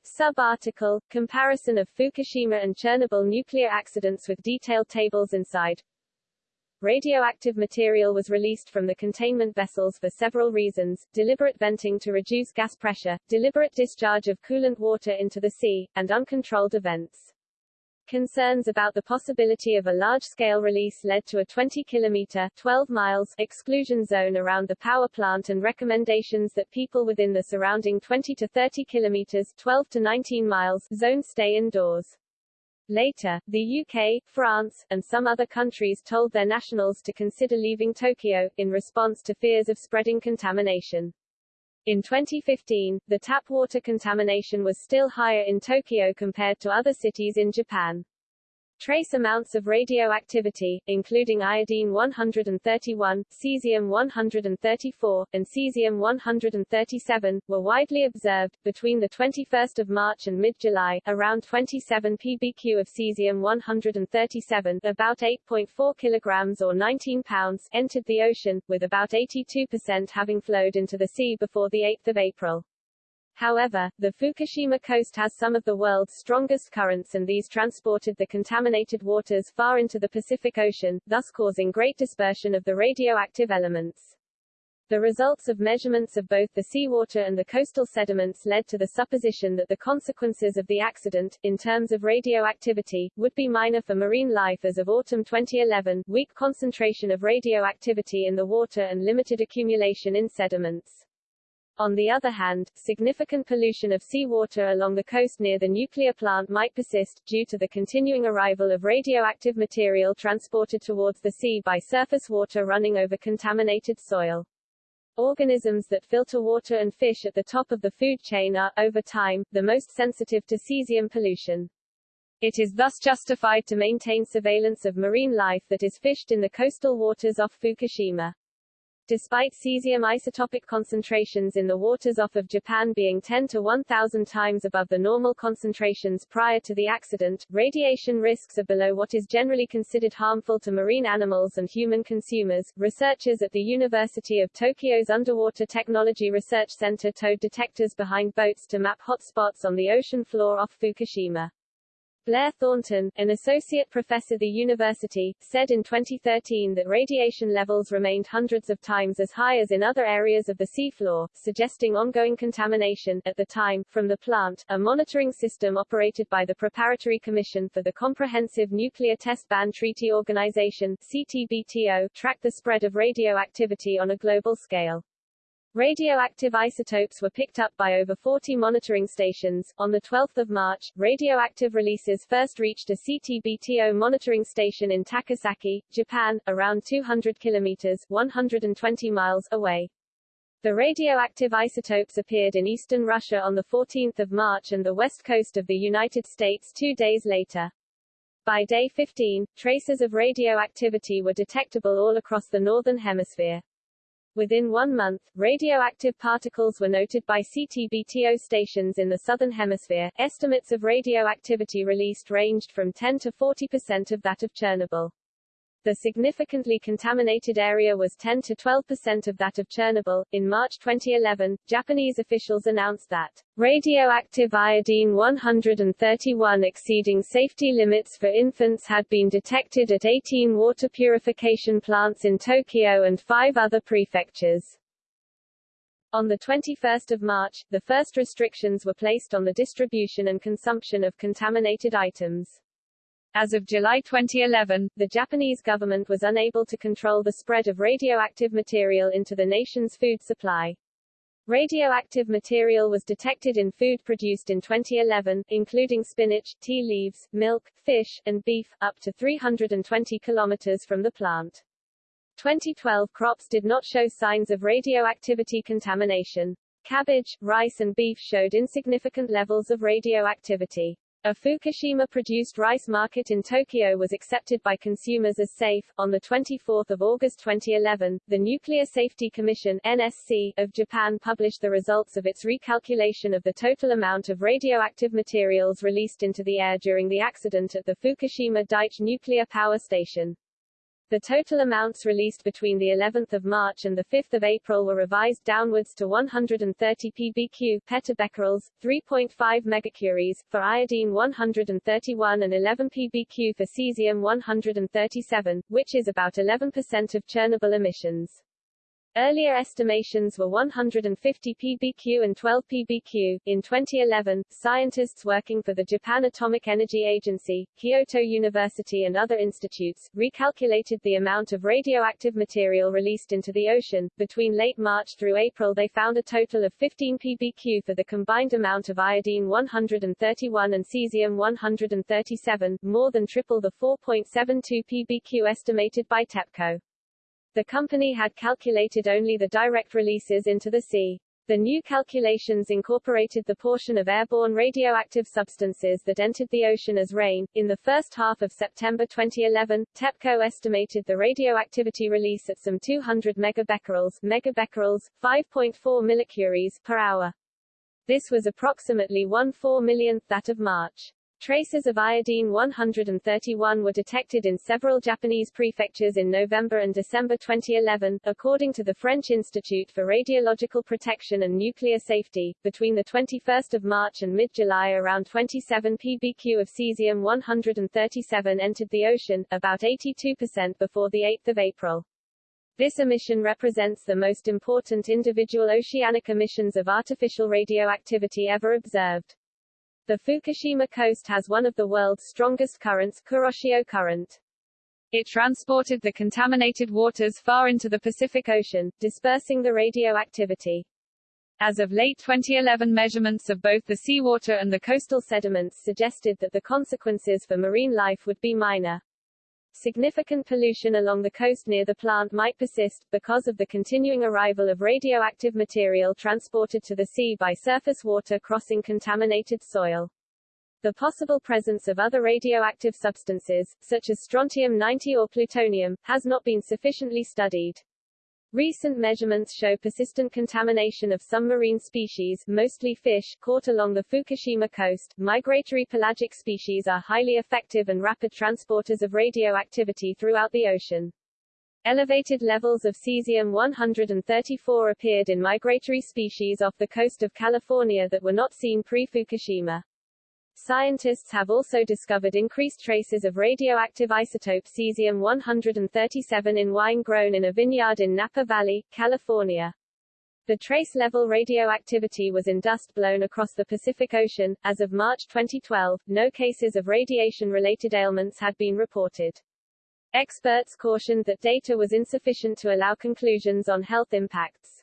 A: Sub-article, comparison of Fukushima and Chernobyl nuclear accidents with detailed tables inside. Radioactive material was released from the containment vessels for several reasons, deliberate venting to reduce gas pressure, deliberate discharge of coolant water into the sea, and uncontrolled events. Concerns about the possibility of a large-scale release led to a 20-kilometer 12 miles exclusion zone around the power plant and recommendations that people within the surrounding 20 to 30 kilometers 12 to 19 miles zone stay indoors. Later, the UK, France, and some other countries told their nationals to consider leaving Tokyo, in response to fears of spreading contamination. In 2015, the tap water contamination was still higher in Tokyo compared to other cities in Japan. Trace amounts of radioactivity, including iodine-131, cesium-134, and cesium-137, were widely observed, between 21 March and mid-July, around 27 pbq of cesium-137 about 8.4 kilograms or 19 pounds entered the ocean, with about 82% having flowed into the sea before 8 April. However, the Fukushima coast has some of the world's strongest currents and these transported the contaminated waters far into the Pacific Ocean, thus causing great dispersion of the radioactive elements. The results of measurements of both the seawater and the coastal sediments led to the supposition that the consequences of the accident, in terms of radioactivity, would be minor for marine life as of autumn 2011, weak concentration of radioactivity in the water and limited accumulation in sediments. On the other hand, significant pollution of seawater along the coast near the nuclear plant might persist, due to the continuing arrival of radioactive material transported towards the sea by surface water running over contaminated soil. Organisms that filter water and fish at the top of the food chain are, over time, the most sensitive to cesium pollution. It is thus justified to maintain surveillance of marine life that is fished in the coastal waters off Fukushima. Despite cesium isotopic concentrations in the waters off of Japan being 10 to 1000 times above the normal concentrations prior to the accident, radiation risks are below what is generally considered harmful to marine animals and human consumers. Researchers at the University of Tokyo's Underwater Technology Research Center towed detectors behind boats to map hotspots on the ocean floor off Fukushima. Blair Thornton, an associate professor at the university, said in 2013 that radiation levels remained hundreds of times as high as in other areas of the seafloor, suggesting ongoing contamination, at the time, from the plant. A monitoring system operated by the Preparatory Commission for the Comprehensive Nuclear Test Ban Treaty Organization CTBTO, tracked the spread of radioactivity on a global scale. Radioactive isotopes were picked up by over 40 monitoring stations. On the 12th of March, radioactive releases first reached a CTBTO monitoring station in Takasaki, Japan, around 200 kilometers 120 miles away. The radioactive isotopes appeared in eastern Russia on the 14th of March and the west coast of the United States two days later. By day 15, traces of radioactivity were detectable all across the northern hemisphere. Within one month, radioactive particles were noted by CTBTO stations in the Southern Hemisphere. Estimates of radioactivity released ranged from 10 to 40 percent of that of Chernobyl. The significantly contaminated area was 10 to 12 percent of that of Chernobyl. In March 2011, Japanese officials announced that radioactive iodine 131 exceeding safety limits for infants had been detected at 18 water purification plants in Tokyo and five other prefectures. On 21 March, the first restrictions were placed on the distribution and consumption of contaminated items. As of July 2011, the Japanese government was unable to control the spread of radioactive material into the nation's food supply. Radioactive material was detected in food produced in 2011, including spinach, tea leaves, milk, fish, and beef, up to 320 kilometers from the plant. 2012 crops did not show signs of radioactivity contamination. Cabbage, rice and beef showed insignificant levels of radioactivity. A Fukushima-produced rice market in Tokyo was accepted by consumers as safe. On 24 August 2011, the Nuclear Safety Commission NSC, of Japan published the results of its recalculation of the total amount of radioactive materials released into the air during the accident at the Fukushima Daiichi nuclear power station. The total amounts released between the 11th of March and the 5th of April were revised downwards to 130 pbq petabecquerels, 3.5 megacuries, for iodine 131 and 11 pbq for cesium 137, which is about 11% of Chernobyl emissions. Earlier estimations were 150 pbq and 12 pbq. In 2011, scientists working for the Japan Atomic Energy Agency, Kyoto University and other institutes, recalculated the amount of radioactive material released into the ocean. Between late March through April they found a total of 15 pbq for the combined amount of iodine 131 and cesium 137, more than triple the 4.72 pbq estimated by TEPCO. The company had calculated only the direct releases into the sea. The new calculations incorporated the portion of airborne radioactive substances that entered the ocean as rain. In the first half of September 2011, TEPCO estimated the radioactivity release at some 200 megabecquerels, megabecquerels 5.4 millicuries per hour. This was approximately one four millionth that of March. Traces of iodine-131 were detected in several Japanese prefectures in November and December 2011, according to the French Institute for Radiological Protection and Nuclear Safety. Between the 21st of March and mid-July, around 27 pbq of cesium-137 entered the ocean, about 82% before the 8th of April. This emission represents the most important individual oceanic emissions of artificial radioactivity ever observed. The Fukushima coast has one of the world's strongest currents, Kuroshio Current. It transported the contaminated waters far into the Pacific Ocean, dispersing the radioactivity. As of late 2011 measurements of both the seawater and the coastal sediments suggested that the consequences for marine life would be minor. Significant pollution along the coast near the plant might persist, because of the continuing arrival of radioactive material transported to the sea by surface water crossing contaminated soil. The possible presence of other radioactive substances, such as strontium-90 or plutonium, has not been sufficiently studied. Recent measurements show persistent contamination of some marine species, mostly fish, caught along the Fukushima coast. Migratory pelagic species are highly effective and rapid transporters of radioactivity throughout the ocean. Elevated levels of cesium-134 appeared in migratory species off the coast of California that were not seen pre-Fukushima. Scientists have also discovered increased traces of radioactive isotope cesium-137 in wine grown in a vineyard in Napa Valley, California. The trace level radioactivity was in dust blown across the Pacific Ocean. As of March 2012, no cases of radiation related ailments had been reported. Experts cautioned that data was insufficient to allow conclusions on health impacts.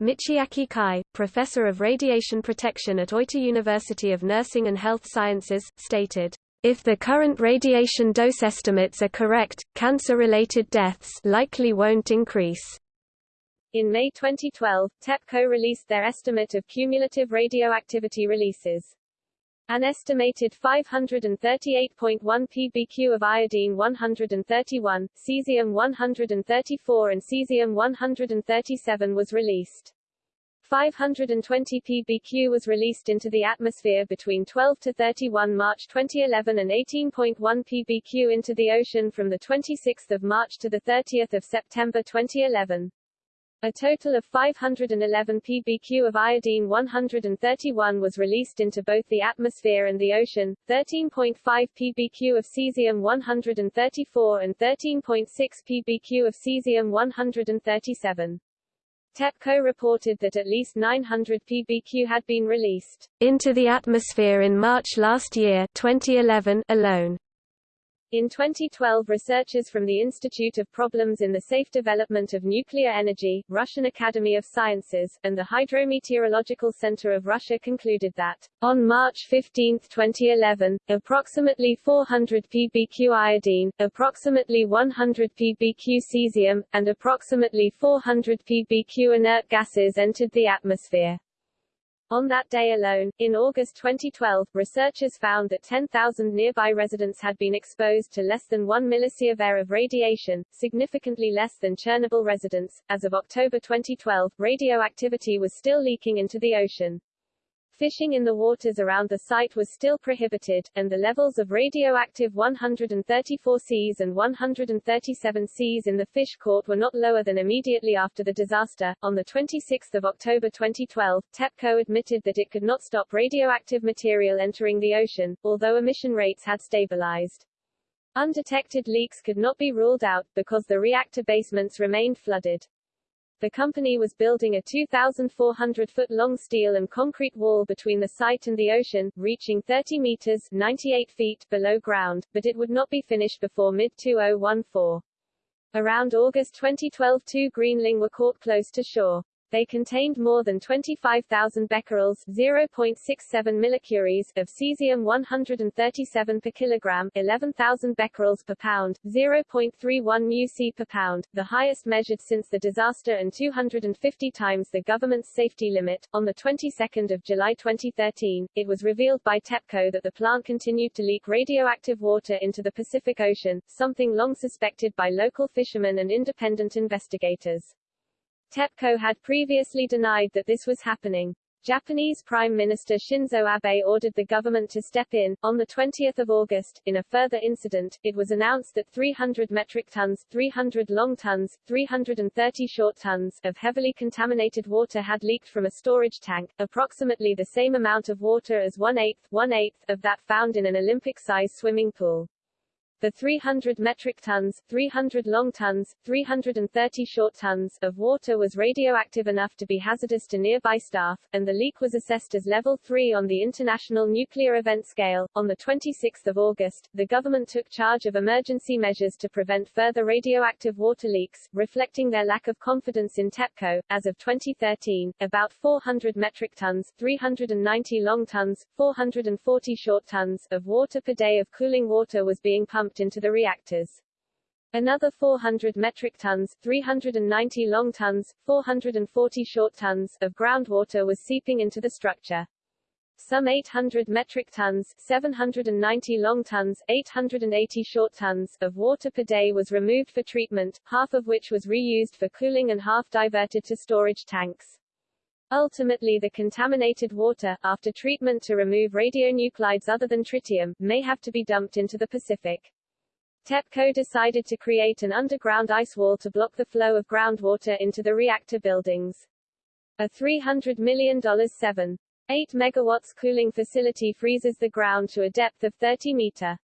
B: Michiaki Kai, professor of radiation protection at Oita University of Nursing and Health Sciences, stated, if the current radiation dose estimates are correct, cancer-related deaths likely won't increase.
A: In May 2012, TEPCO released their estimate of cumulative radioactivity releases. An estimated 538.1 pbq of iodine-131, cesium-134 and cesium-137 was released. 520 pbq was released into the atmosphere between 12 to 31 March 2011 and 18.1 pbq into the ocean from the 26 March to 30 September 2011. A total of 511 pbq of iodine-131 was released into both the atmosphere and the ocean, 13.5 pbq of cesium-134 and 13.6 pbq of cesium-137. TEPCO reported that at least 900 pbq had been released
B: into the atmosphere in March last year 2011 alone.
A: In 2012 researchers from the Institute of Problems in the Safe Development of Nuclear Energy, Russian Academy of Sciences, and the Hydrometeorological Center of Russia concluded that, on March 15, 2011, approximately 400 pbq iodine, approximately 100 pbq cesium, and approximately 400 pbq inert gases entered the atmosphere. On that day alone, in August 2012, researchers found that 10,000 nearby residents had been exposed to less than 1 millisievert of radiation, significantly less than Chernobyl residents. As of October 2012, radioactivity was still leaking into the ocean. Fishing in the waters around the site was still prohibited, and the levels of radioactive 134 Cs and 137 Cs in the fish caught were not lower than immediately after the disaster. On the 26th of October 2012, TEPCO admitted that it could not stop radioactive material entering the ocean, although emission rates had stabilized. Undetected leaks could not be ruled out, because the reactor basements remained flooded. The company was building a 2,400-foot-long steel and concrete wall between the site and the ocean, reaching 30 meters 98 feet below ground, but it would not be finished before mid-2014. Around August 2012 two Greenling were caught close to shore. They contained more than 25,000 becquerels 0.67 millicuries of cesium-137 per kilogram 11,000 becquerels per pound, 0.31 μc per pound, the highest measured since the disaster and 250 times the government's safety limit. On the 22nd of July 2013, it was revealed by TEPCO that the plant continued to leak radioactive water into the Pacific Ocean, something long suspected by local fishermen and independent investigators. TEPCO had previously denied that this was happening. Japanese Prime Minister Shinzo Abe ordered the government to step in. On 20 August, in a further incident, it was announced that 300 metric tons 300 long tons, 330 short tons of heavily contaminated water had leaked from a storage tank, approximately the same amount of water as one-eighth, one-eighth of that found in an Olympic-size swimming pool. The 300 metric tons, 300 long tons, 330 short tons of water was radioactive enough to be hazardous to nearby staff, and the leak was assessed as level 3 on the International Nuclear Event Scale. On the 26th of August, the government took charge of emergency measures to prevent further radioactive water leaks, reflecting their lack of confidence in TEPCO. As of 2013, about 400 metric tons, 390 long tons, 440 short tons of water per day of cooling water was being pumped pumped into the reactors. Another 400 metric tons 390 long tons, 440 short tons of groundwater was seeping into the structure. Some 800 metric tons 790 long tons, 880 short tons of water per day was removed for treatment, half of which was reused for cooling and half diverted to storage tanks. Ultimately the contaminated water, after treatment to remove radionuclides other than tritium, may have to be dumped into the Pacific. TEPCO decided to create an underground ice wall to block the flow of groundwater into the reactor buildings. A $300 million 7.8 megawatts cooling facility freezes the ground to a depth of 30 meter.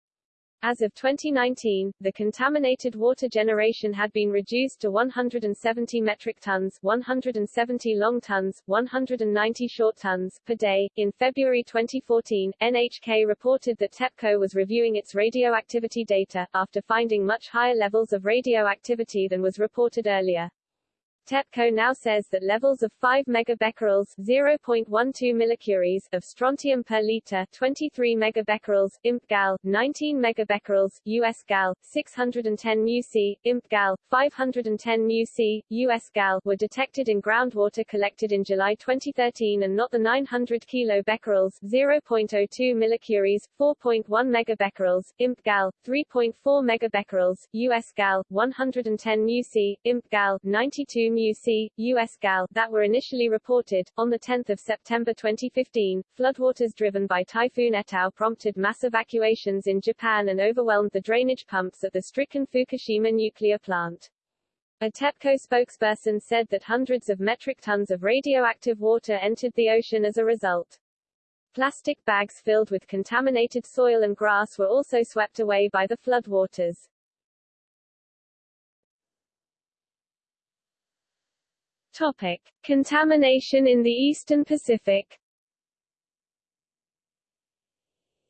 A: As of 2019, the contaminated water generation had been reduced to 170 metric tons, 170 long tons, 190 short tons per day. In February 2014, NHK reported that TEPCO was reviewing its radioactivity data after finding much higher levels of radioactivity than was reported earlier. TEPCO now says that levels of 5 megabecquerels 0.12 millicuries of strontium per liter 23 megabecquerels imp gal 19 megabecquerels US gal 610 μc imp gal 510 μc US gal were detected in groundwater collected in July 2013 and not the 900 kilobecquerels 0.02 millicuries 4.1 megabecquerels imp gal 3.4 megabecquerels US gal 110 μc imp gal 92 Plume UC, US GAL, that were initially reported. On 10 September 2015, floodwaters driven by Typhoon Etau prompted mass evacuations in Japan and overwhelmed the drainage pumps at the stricken Fukushima nuclear plant. A TEPCO spokesperson said that hundreds of metric tons of radioactive water entered the ocean as a result. Plastic bags filled with contaminated soil and grass were also swept away by the floodwaters. Topic. Contamination in the Eastern Pacific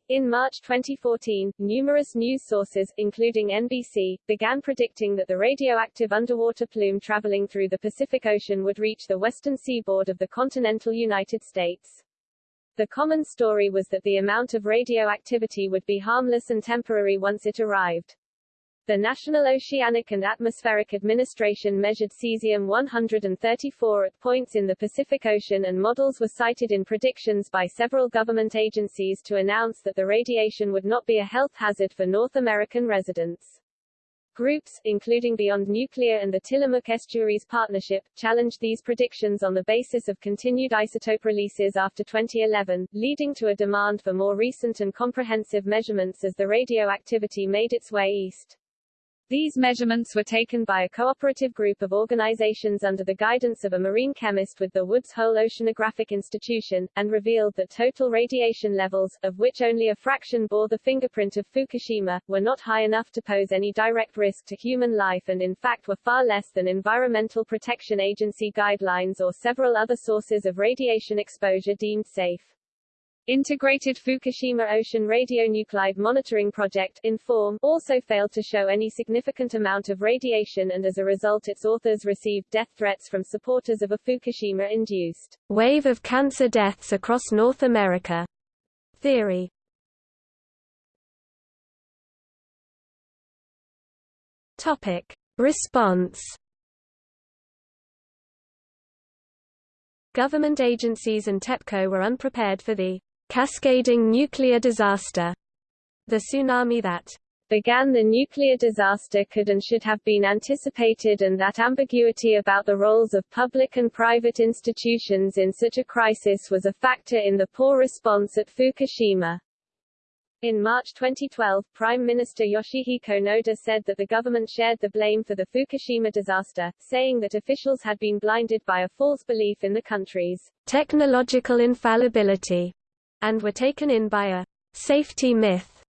A: In March 2014, numerous news sources, including NBC, began predicting that the radioactive underwater plume traveling through the Pacific Ocean would reach the western seaboard of the continental United States. The common story was that the amount of radioactivity would be harmless and temporary once it arrived. The National Oceanic and Atmospheric Administration measured cesium-134 at points in the Pacific Ocean and models were cited in predictions by several government agencies to announce that the radiation would not be a health hazard for North American residents. Groups, including Beyond Nuclear and the Tillamook Estuaries Partnership, challenged these predictions on the basis of continued isotope releases after 2011, leading to a demand for more recent and comprehensive measurements as the radioactivity made its way east. These measurements were taken by a cooperative group of organizations under the guidance of a marine chemist with the Woods Hole Oceanographic Institution, and revealed that total radiation levels, of which only a fraction bore the fingerprint of Fukushima, were not high enough to pose any direct risk to human life and in fact were far less than Environmental Protection Agency guidelines or several other sources of radiation exposure deemed safe. Integrated Fukushima Ocean Radionuclide Monitoring Project INFORM also failed to show any significant amount of radiation and as a result its authors received death threats from supporters of a Fukushima-induced
B: wave of cancer deaths across North America theory. Topic. Response Government agencies and TEPCO were unprepared for the cascading nuclear disaster, the tsunami that
A: began the nuclear disaster could and should have been anticipated and that ambiguity about the roles of public and private institutions in such a crisis was a factor in the poor response at Fukushima. In March 2012, Prime Minister Yoshihiko Noda said that the government shared the blame for the Fukushima disaster, saying that officials had been blinded by a false belief in the country's
B: technological infallibility and were taken in by a safety myth.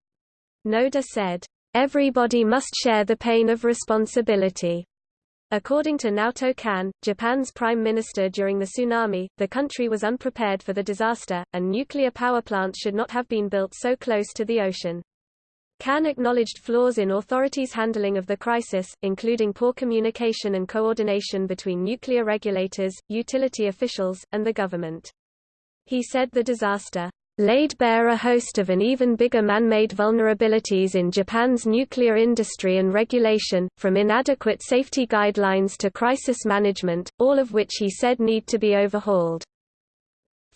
B: Noda said, Everybody must share the pain of responsibility. According to Naoto Kan, Japan's prime minister during the tsunami, the country was unprepared for the disaster, and nuclear power plants should not have been built so close to the ocean. Kan acknowledged flaws in authorities' handling of the crisis, including poor communication and coordination between nuclear regulators, utility officials, and the government. He said the disaster laid bare a host of an even bigger man-made vulnerabilities in Japan's nuclear industry and regulation, from inadequate safety guidelines to crisis management, all of which he said need to be overhauled.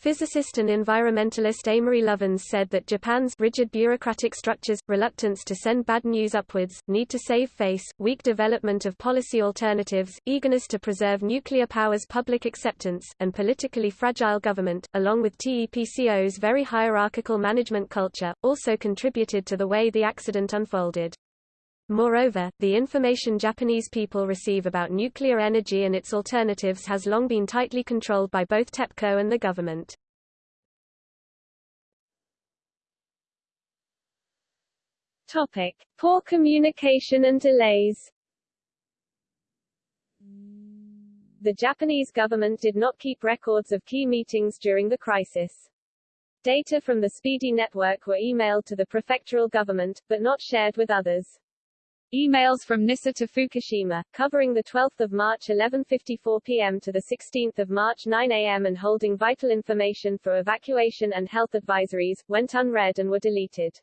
B: Physicist and environmentalist Amory Lovins said that Japan's rigid bureaucratic structures, reluctance to send bad news upwards, need to save face, weak development of policy alternatives, eagerness to preserve nuclear power's public acceptance, and politically fragile government, along with TEPCO's very hierarchical management culture, also contributed to the way the accident unfolded. Moreover, the information Japanese people receive about nuclear energy and its alternatives has long been tightly controlled by both TEPCO and the government.
A: Topic: Poor communication and delays. The Japanese government did not keep records of key meetings during the crisis. Data from the SPEEDI network were emailed to the prefectural government, but not shared with others. Emails from NISA to Fukushima, covering 12 March 11.54 p.m. to 16 March 9 a.m. and holding vital information for evacuation and health advisories, went unread and were deleted.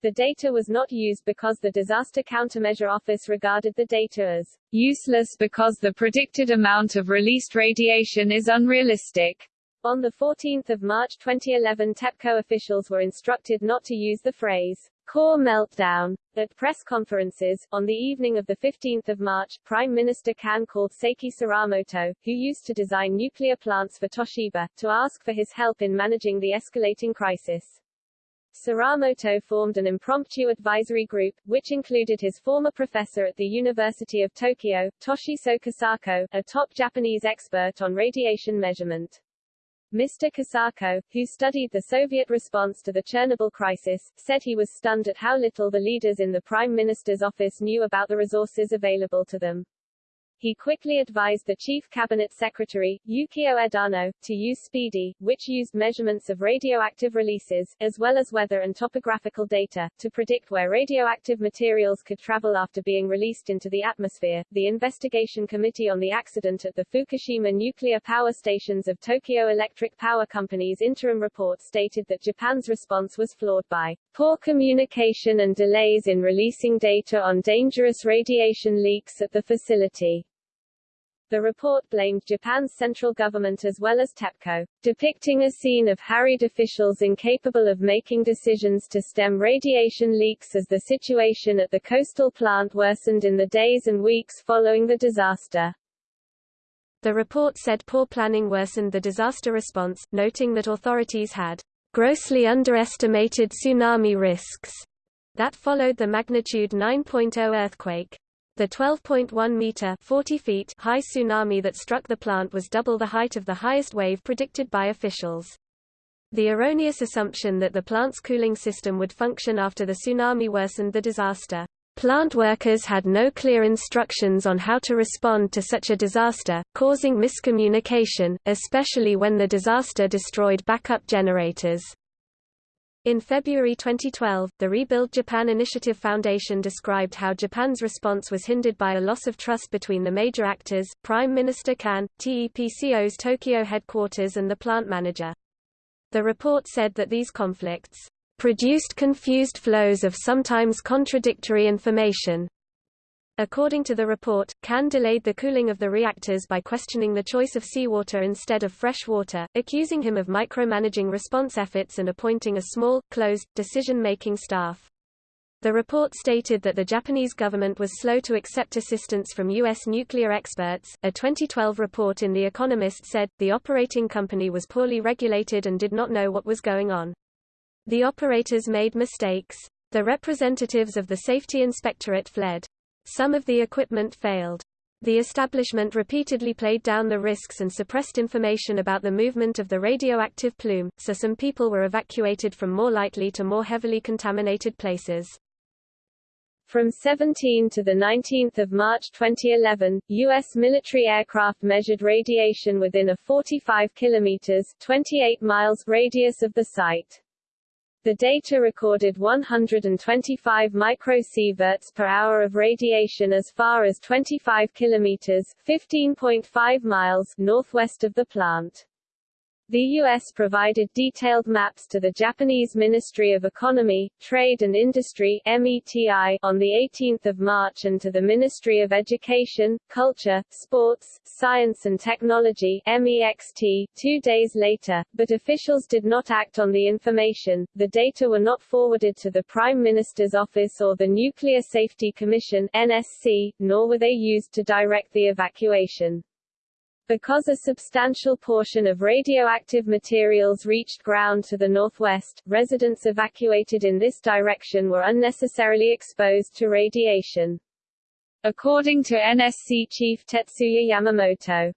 A: The data was not used because the Disaster Countermeasure Office regarded the data as useless because the predicted amount of released radiation is unrealistic. On 14 March 2011 TEPCO officials were instructed not to use the phrase Core meltdown. At press conferences, on the evening of 15 March, Prime Minister Kan called Seiki Soramoto, who used to design nuclear plants for Toshiba, to ask for his help in managing the escalating crisis. Soramoto formed an impromptu advisory group, which included his former professor at the University of Tokyo, Toshiso Kosako, a top Japanese expert on radiation measurement. Mr. Kosako, who studied the Soviet response to the Chernobyl crisis, said he was stunned at how little the leaders in the Prime Minister's office knew about the resources available to them. He quickly advised the chief cabinet secretary, Yukio Edano, to use SPEEDI, which used measurements of radioactive releases, as well as weather and topographical data, to predict where radioactive materials could travel after being released into the atmosphere. The Investigation Committee on the Accident at the Fukushima nuclear power stations of Tokyo Electric Power Company's interim report stated that Japan's response was flawed by poor communication and delays in releasing data on dangerous radiation leaks at the facility. The report blamed Japan's central government as well as TEPCO, depicting a scene of harried officials incapable of making decisions to stem radiation leaks as the situation at the coastal plant worsened in the days and weeks following the disaster.
B: The report said poor planning worsened the disaster response, noting that authorities had grossly underestimated tsunami risks that followed the magnitude 9.0 earthquake. The 12.1 meter 40 feet high tsunami that struck the plant was double the height of the highest wave predicted by officials. The erroneous assumption that the plant's cooling system would function after the tsunami worsened the disaster. Plant workers had no clear instructions on how to respond to such a disaster, causing miscommunication, especially when the disaster destroyed backup generators. In February 2012, the Rebuild Japan Initiative Foundation described how Japan's response was hindered by a loss of trust between the major actors, Prime Minister Kan, TEPCO's Tokyo headquarters and the plant manager. The report said that these conflicts produced confused flows of sometimes contradictory information, According to the report, Kan delayed the cooling of the reactors by questioning the choice of seawater instead of fresh water, accusing him of micromanaging response efforts and appointing a small, closed, decision-making staff. The report stated that the Japanese government was slow to accept assistance from U.S. nuclear experts. A 2012 report in The Economist said, the operating company was poorly regulated and did not know what was going on. The operators made mistakes. The representatives of the Safety Inspectorate fled. Some of the equipment failed. The establishment repeatedly played down the risks and suppressed information about the movement of the radioactive plume, so some people were evacuated from more lightly to more heavily contaminated places.
A: From 17 to 19 March 2011, U.S. military aircraft measured radiation within a 45 kilometers 28 miles radius of the site. The data recorded 125 microsieverts per hour of radiation as far as 25 kilometers 15.5 miles northwest of the plant. The U.S. provided detailed maps to the Japanese Ministry of Economy, Trade and Industry METI on 18 March and to the Ministry of Education, Culture, Sports, Science and Technology MEXT, two days later, but officials did not act on the information, the data were not forwarded to the Prime Minister's office or the Nuclear Safety Commission NSC, nor were they used to direct the evacuation. Because a substantial portion of radioactive materials reached ground to the northwest, residents evacuated in this direction were unnecessarily exposed to radiation. According to NSC chief Tetsuya Yamamoto,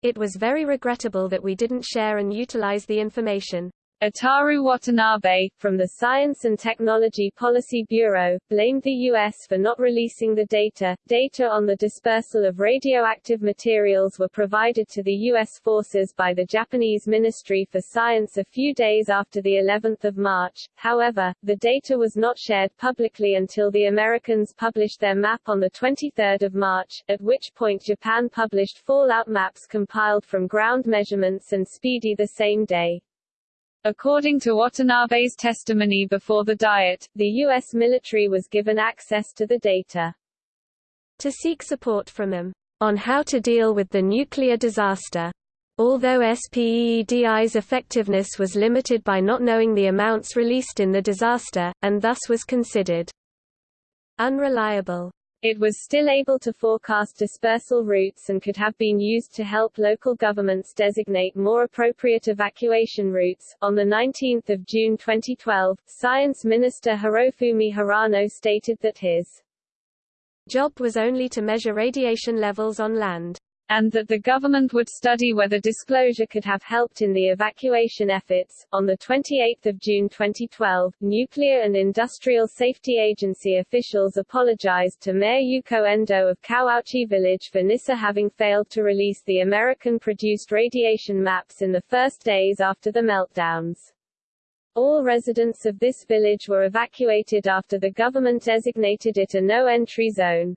B: it was very regrettable that we didn't share and utilize the information.
A: Itaru Watanabe, from the Science and Technology Policy Bureau, blamed the U.S. for not releasing the data. Data on the dispersal of radioactive materials were provided to the U.S. forces by the Japanese Ministry for Science a few days after the 11th of March. However, the data was not shared publicly until the Americans published their map on the 23rd of March, at which point Japan published fallout maps compiled from ground measurements and SPEEDI the same day. According to Watanabe's testimony before the Diet, the U.S. military was given access to the data
B: to seek support from them on how to deal with the nuclear disaster. Although SPEEDI's effectiveness was limited by not knowing the amounts released in the disaster, and thus was considered unreliable.
A: It was still able to forecast dispersal routes and could have been used to help local governments designate more appropriate evacuation routes. On the 19th of June 2012, Science Minister Hirofumi Hirano stated that his
B: job was only to measure radiation levels on land
A: and that the government would study whether disclosure could have helped in the evacuation efforts. On the 28th of June 2012, Nuclear and Industrial Safety Agency officials apologized to Mayor Yuko Endo of Kawauchi Village for NISA having failed to release the American-produced radiation maps in the first days after the meltdowns. All residents of this village were evacuated after the government designated it a no-entry zone.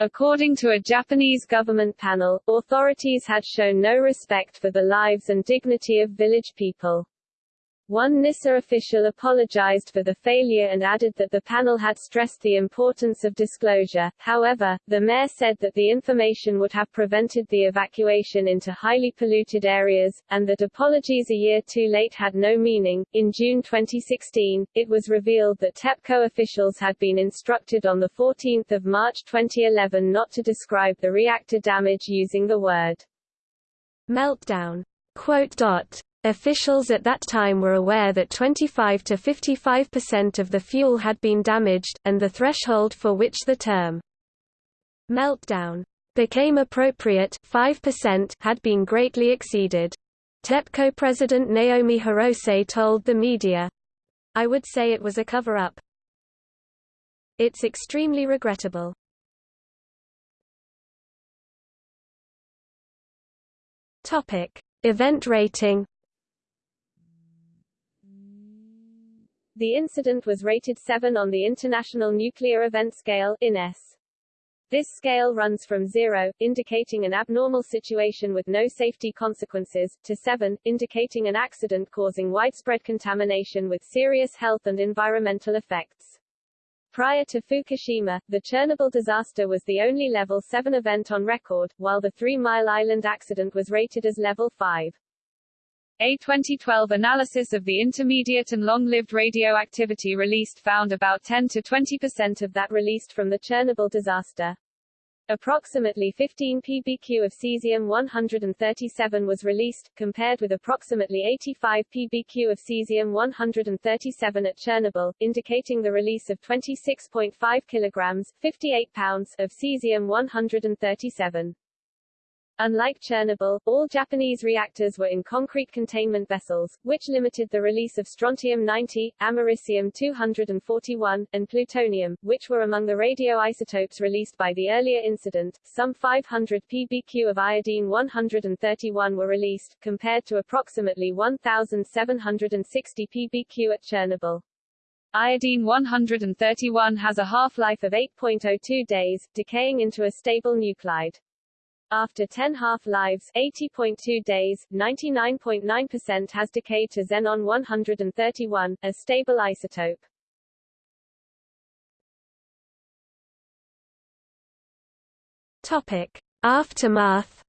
A: According to a Japanese government panel, authorities had shown no respect for the lives and dignity of village people. One NISA official apologized for the failure and added that the panel had stressed the importance of disclosure. However, the mayor said that the information would have prevented the evacuation into highly polluted areas, and that apologies a year too late had no meaning. In June 2016, it was revealed that TEPCO officials had been instructed on 14 March 2011 not to describe the reactor damage using the word
B: meltdown. Quote dot Officials at that time were aware that 25 to 55% of the fuel had been damaged, and the threshold for which the term meltdown became appropriate 5% had been greatly exceeded. TEPCO president Naomi Hirose told the media, I would say it was a cover-up. It's extremely regrettable. Topic: Event rating
A: The incident was rated 7 on the International Nuclear Event Scale INES. This scale runs from 0, indicating an abnormal situation with no safety consequences, to 7, indicating an accident causing widespread contamination with serious health and environmental effects. Prior to Fukushima, the Chernobyl disaster was the only level 7 event on record, while the Three Mile Island accident was rated as level 5. A 2012 analysis of the intermediate and long-lived radioactivity released found about 10 to 20% of that released from the Chernobyl disaster. Approximately 15 pbq of cesium-137 was released, compared with approximately 85 pbq of cesium-137 at Chernobyl, indicating the release of 26.5 kilograms 58 pounds of cesium-137. Unlike Chernobyl, all Japanese reactors were in concrete containment vessels, which limited the release of strontium-90, americium-241, and plutonium, which were among the radioisotopes released by the earlier incident. Some 500 pbq of iodine-131 were released, compared to approximately 1,760 pbq at Chernobyl. Iodine-131 has a half-life of 8.02 days, decaying into a stable nuclide. After 10 half-lives 80.2 days, 99.9% has decayed to xenon-131, a stable isotope.
B: Topic. Aftermath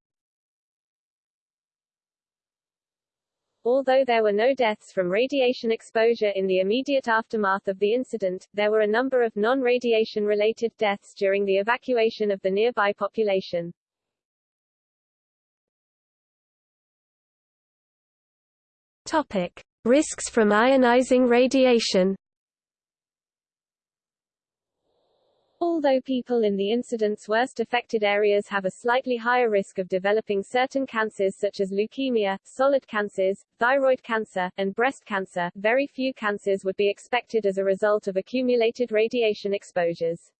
A: Although there were no deaths from radiation exposure in the immediate aftermath of the incident, there were a number of non-radiation related deaths during the evacuation of the nearby population.
B: Topic: Risks from ionizing radiation.
A: Although people in the incident's worst affected areas have a slightly higher risk of developing certain cancers such as leukemia, solid cancers, thyroid cancer, and breast cancer, very few cancers would be expected as a result of accumulated radiation exposures.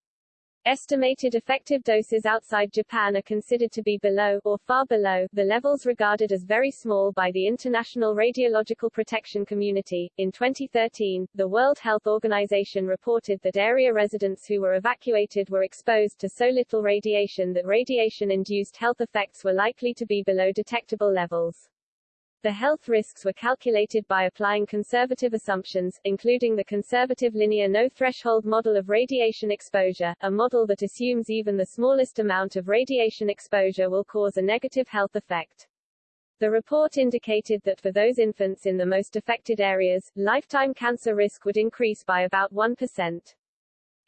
A: Estimated effective doses outside Japan are considered to be below, or far below, the levels regarded as very small by the international radiological protection community. In 2013, the World Health Organization reported that area residents who were evacuated were exposed to so little radiation that radiation-induced health effects were likely to be below detectable levels. The health risks were calculated by applying conservative assumptions, including the conservative linear no-threshold model of radiation exposure, a model that assumes even the smallest amount of radiation exposure will cause a negative health effect. The report indicated that for those infants in the most affected areas, lifetime cancer risk would increase by about 1%.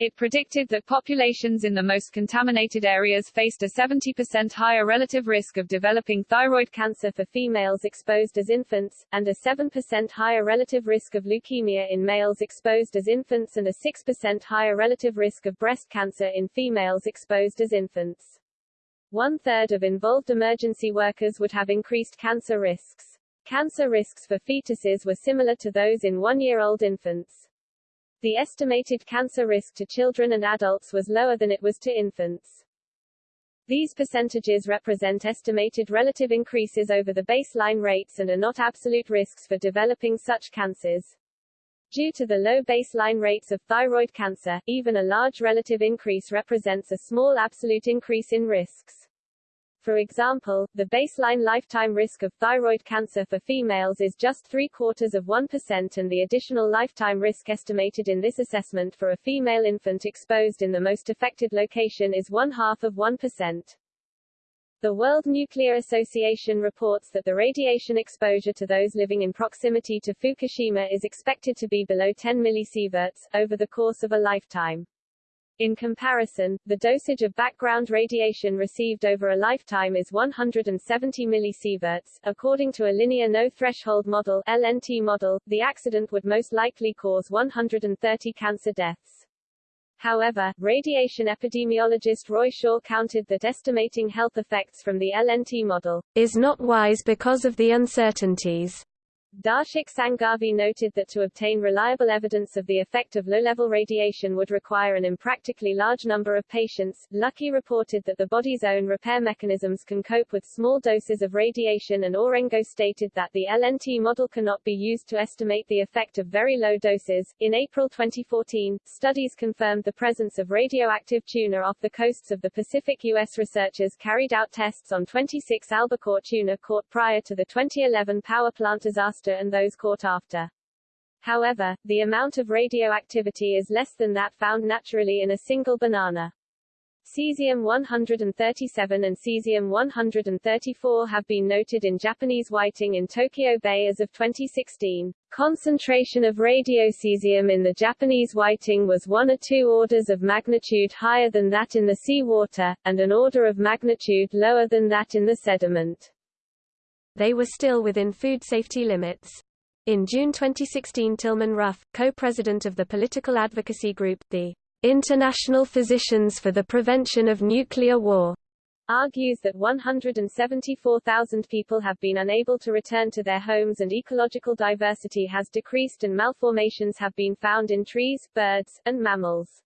A: It predicted that populations in the most contaminated areas faced a 70% higher relative risk of developing thyroid cancer for females exposed as infants, and a 7% higher relative risk of leukemia in males exposed as infants and a 6% higher relative risk of breast cancer in females exposed as infants. One-third of involved emergency workers would have increased cancer risks. Cancer risks for fetuses were similar to those in one-year-old infants. The estimated cancer risk to children and adults was lower than it was to infants. These percentages represent estimated relative increases over the baseline rates and are not absolute risks for developing such cancers. Due to the low baseline rates of thyroid cancer, even a large relative increase represents a small absolute increase in risks. For example, the baseline lifetime risk of thyroid cancer for females is just three-quarters of 1% and the additional lifetime risk estimated in this assessment for a female infant exposed in the most affected location is one-half of 1%. The World Nuclear Association reports that the radiation exposure to those living in proximity to Fukushima is expected to be below 10 millisieverts, over the course of a lifetime. In comparison, the dosage of background radiation received over a lifetime is 170 millisieverts. According to a linear no-threshold model LNT model, the accident would most likely cause 130 cancer deaths. However, radiation epidemiologist Roy Shore counted that estimating health effects from the LNT model
B: is not wise because of the uncertainties.
A: Darshak Sanghavi noted that to obtain reliable evidence of the effect of low-level radiation would require an impractically large number of patients. Luckey reported that the body's own repair mechanisms can cope with small doses of radiation and Aurengo stated that the LNT model cannot be used to estimate the effect of very low doses. In April 2014, studies confirmed the presence of radioactive tuna off the coasts of the Pacific U.S. Researchers carried out tests on 26 albacore tuna caught prior to the 2011 power plant disaster and those caught after. However, the amount of radioactivity is less than that found naturally in a single banana. Cesium-137 and cesium-134 have been noted in Japanese whiting in Tokyo Bay as of 2016. Concentration of radiocesium in the Japanese whiting was one or two orders of magnitude higher than that in the seawater, and an order of magnitude lower than that in the sediment
B: they were still within food safety limits. In June 2016 Tilman Ruff, co-president of the political advocacy group, the International Physicians for the Prevention of Nuclear War,
A: argues that 174,000 people have been unable to return to their homes and ecological diversity has decreased and malformations have been found in trees, birds, and mammals.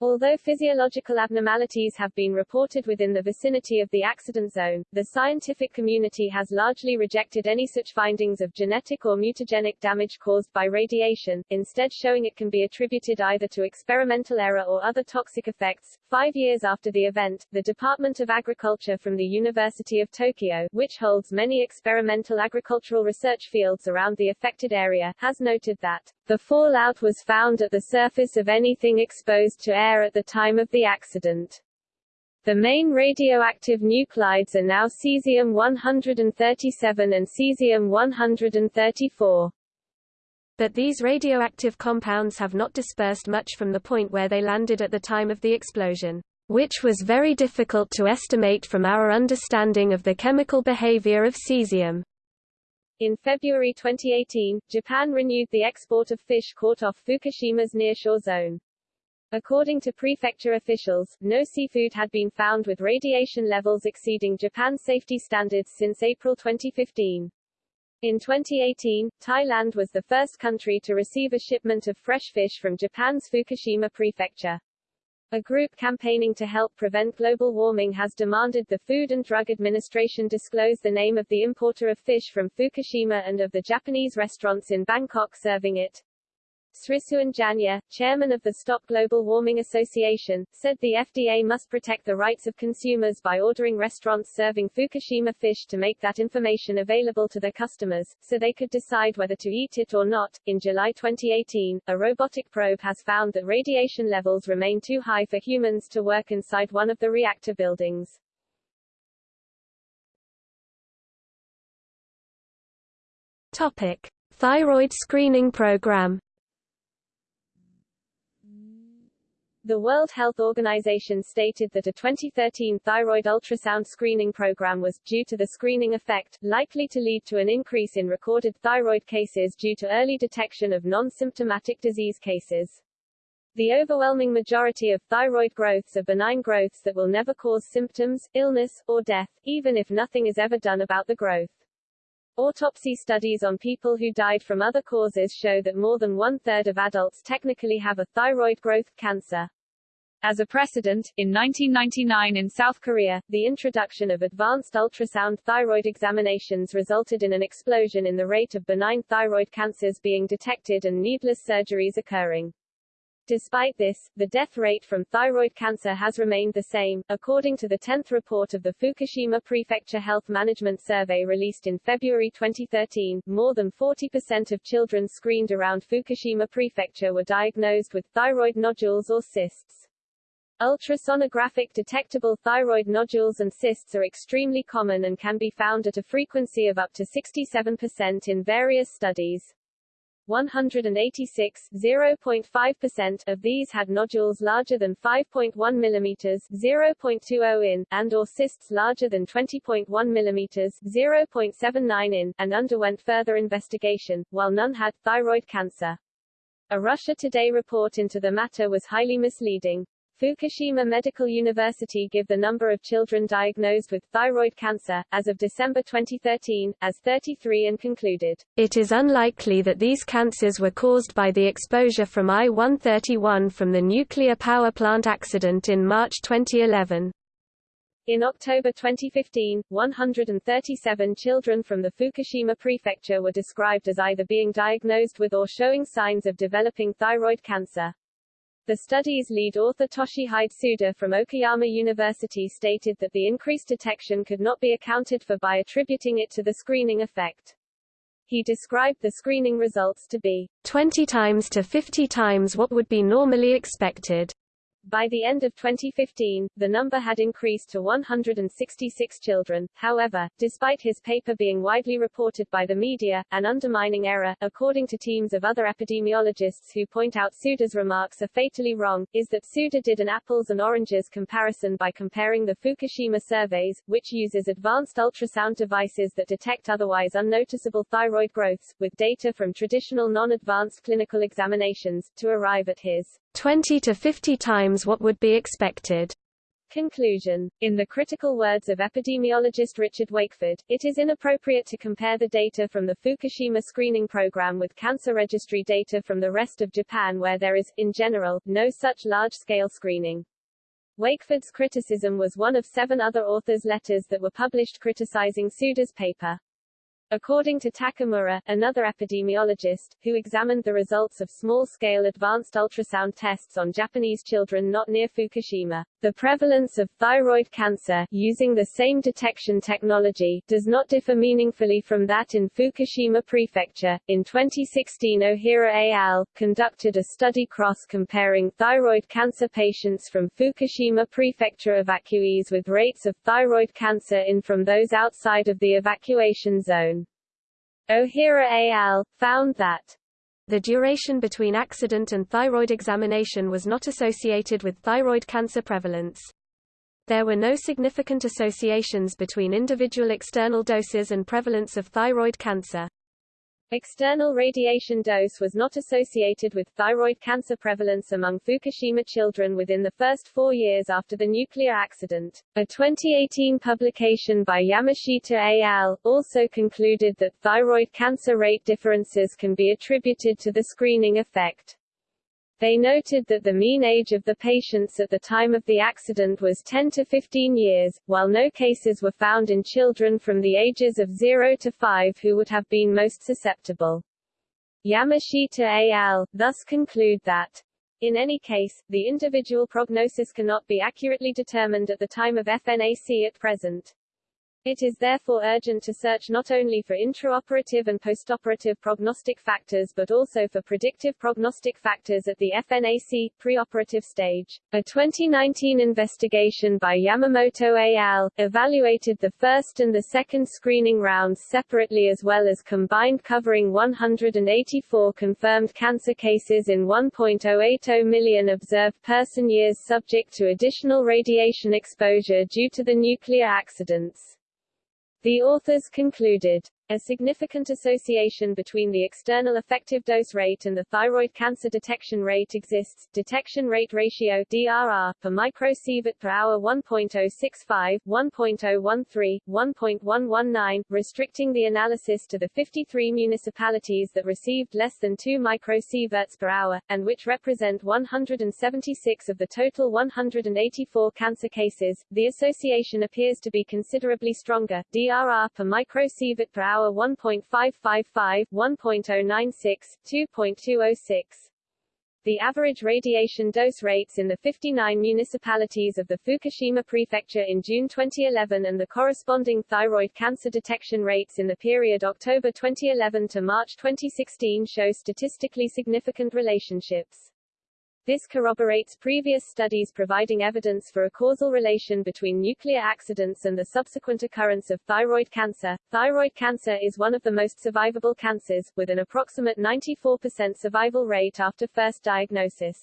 A: Although physiological abnormalities have been reported within the vicinity of the accident zone, the scientific community has largely rejected any such findings of genetic or mutagenic damage caused by radiation, instead showing it can be attributed either to experimental error or other toxic effects. Five years after the event, the Department of Agriculture from the University of Tokyo, which holds many experimental agricultural research fields around the affected area, has noted that the fallout was found at the surface of anything exposed to air at the time of the accident. The main radioactive nuclides are now cesium-137 and cesium-134.
B: But these radioactive compounds have not dispersed much from the point where they landed at the time of the explosion, which was very difficult to estimate from our understanding of the chemical behavior of cesium.
A: In February 2018, Japan renewed the export of fish caught off Fukushima's nearshore zone. According to prefecture officials, no seafood had been found with radiation levels exceeding Japan's safety standards since April 2015. In 2018, Thailand was the first country to receive a shipment of fresh fish from Japan's Fukushima prefecture. A group campaigning to help prevent global warming has demanded the Food and Drug Administration disclose the name of the importer of fish from Fukushima and of the Japanese restaurants in Bangkok serving it. Srisuwan Janya, chairman of the Stop Global Warming Association, said the FDA must protect the rights of consumers by ordering restaurants serving Fukushima fish to make that information available to their customers, so they could decide whether to eat it or not. In July 2018, a robotic probe has found that radiation levels remain too high for humans to work inside one of the reactor buildings.
B: Topic: Thyroid screening program.
A: The World Health Organization stated that a 2013 thyroid ultrasound screening program was, due to the screening effect, likely to lead to an increase in recorded thyroid cases due to early detection of non-symptomatic disease cases. The overwhelming majority of thyroid growths are benign growths that will never cause symptoms, illness, or death, even if nothing is ever done about the growth. Autopsy studies on people who died from other causes show that more than one-third of adults technically have a thyroid growth cancer. As a precedent, in 1999 in South Korea, the introduction of advanced ultrasound thyroid examinations resulted in an explosion in the rate of benign thyroid cancers being detected and needless surgeries occurring. Despite this, the death rate from thyroid cancer has remained the same. According to the 10th report of the Fukushima Prefecture Health Management Survey released in February 2013, more than 40% of children screened around Fukushima Prefecture were diagnosed with thyroid nodules or cysts. Ultrasonographic detectable thyroid nodules and cysts are extremely common and can be found at a frequency of up to 67% in various studies. 186 0.5% of these had nodules larger than 5.1 mm 0.20 in, and or cysts larger than 20.1 mm 0.79 in, and underwent further investigation, while none had thyroid cancer. A Russia Today report into the matter was highly misleading. Fukushima Medical University give the number of children diagnosed with thyroid cancer, as of December 2013, as 33 and concluded,
B: It is unlikely that these cancers were caused by the exposure from I-131 from the nuclear power plant accident in March 2011.
A: In October 2015, 137 children from the Fukushima prefecture were described as either being diagnosed with or showing signs of developing thyroid cancer. The study's lead author Toshihide Tsuda from Okayama University stated that the increased detection could not be accounted for by attributing it to the screening effect. He described the screening results to be
B: 20 times to 50 times what would be normally expected.
A: By the end of 2015, the number had increased to 166 children. However, despite his paper being widely reported by the media, an undermining error, according to teams of other epidemiologists who point out Tsuda's remarks are fatally wrong, is that Tsuda did an apples and oranges comparison by comparing the Fukushima surveys, which uses advanced ultrasound devices that detect otherwise unnoticeable thyroid growths, with data from traditional non-advanced clinical examinations, to arrive at his
B: 20 to 50 times what would be expected.
A: Conclusion. In the critical words of epidemiologist Richard Wakeford, it is inappropriate to compare the data from the Fukushima screening program with cancer registry data from the rest of Japan where there is, in general, no such large-scale screening. Wakeford's criticism was one of seven other authors' letters that were published criticizing Tsuda's paper. According to Takamura, another epidemiologist, who examined the results of small-scale advanced ultrasound tests on Japanese children not near Fukushima, the prevalence of thyroid cancer, using the same detection technology, does not differ meaningfully from that in Fukushima Prefecture. In 2016 Ohira al. conducted a study cross-comparing thyroid cancer patients from Fukushima Prefecture evacuees with rates of thyroid cancer in from those outside of the evacuation zone. Ohira et al. found that
B: the duration between accident and thyroid examination was not associated with thyroid cancer prevalence. There were no significant associations between individual external doses and prevalence of thyroid cancer.
A: External radiation dose was not associated with thyroid cancer prevalence among Fukushima children within the first four years after the nuclear accident. A 2018 publication by Yamashita et al. also concluded that thyroid cancer rate differences can be attributed to the screening effect. They noted that the mean age of the patients at the time of the accident was 10 to 15 years, while no cases were found in children from the ages of 0 to 5 who would have been most susceptible. Yamashita al. thus conclude that in any case, the individual prognosis cannot be accurately determined at the time of FNAC at present. It is therefore urgent to search not only for intraoperative and postoperative prognostic factors but also for predictive prognostic factors at the FNAC, preoperative stage. A 2019 investigation by Yamamoto et al. evaluated the first and the second screening rounds separately as well as combined covering 184 confirmed cancer cases in 1.080 million observed person years subject to additional radiation exposure due to the nuclear accidents. The authors concluded, a significant association between the external effective dose rate and the thyroid cancer detection rate exists. Detection rate ratio DRR per microsievert per hour 1.065, 1.013, 1.119, restricting the analysis to the 53 municipalities that received less than 2 microsieverts per hour, and which represent 176 of the total 184 cancer cases. The association appears to be considerably stronger. DRR per microsievert per hour hour 1.555, 1.096, 2.206. The average radiation dose rates in the 59 municipalities of the Fukushima prefecture in June 2011 and the corresponding thyroid cancer detection rates in the period October 2011 to March 2016 show statistically significant relationships. This corroborates previous studies providing evidence for a causal relation between nuclear accidents and the subsequent occurrence of thyroid cancer. Thyroid cancer is one of the most survivable cancers, with an approximate 94% survival rate after first diagnosis.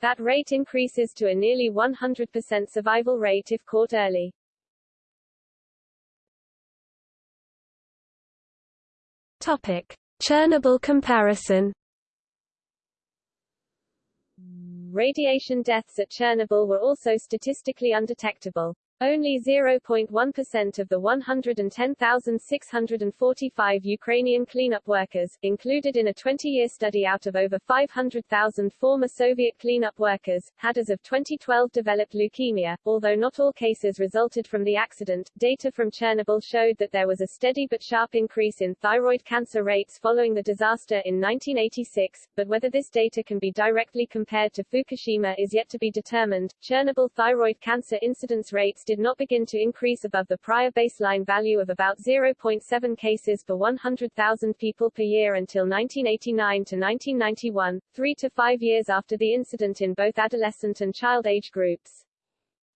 A: That rate increases to a nearly 100% survival rate if caught early.
B: Topic: Chernobyl comparison
A: Radiation deaths at Chernobyl were also statistically undetectable. Only 0.1% of the 110,645 Ukrainian cleanup workers, included in a 20-year study out of over 500,000 former Soviet cleanup workers, had as of 2012 developed leukemia. Although not all cases resulted from the accident, data from Chernobyl showed that there was a steady but sharp increase in thyroid cancer rates following the disaster in 1986, but whether this data can be directly compared to Fukushima is yet to be determined. Chernobyl thyroid cancer incidence rates did not begin to increase above the prior baseline value of about 0.7 cases per 100,000 people per year until 1989 to 1991, three to five years after the incident in both adolescent and child age groups.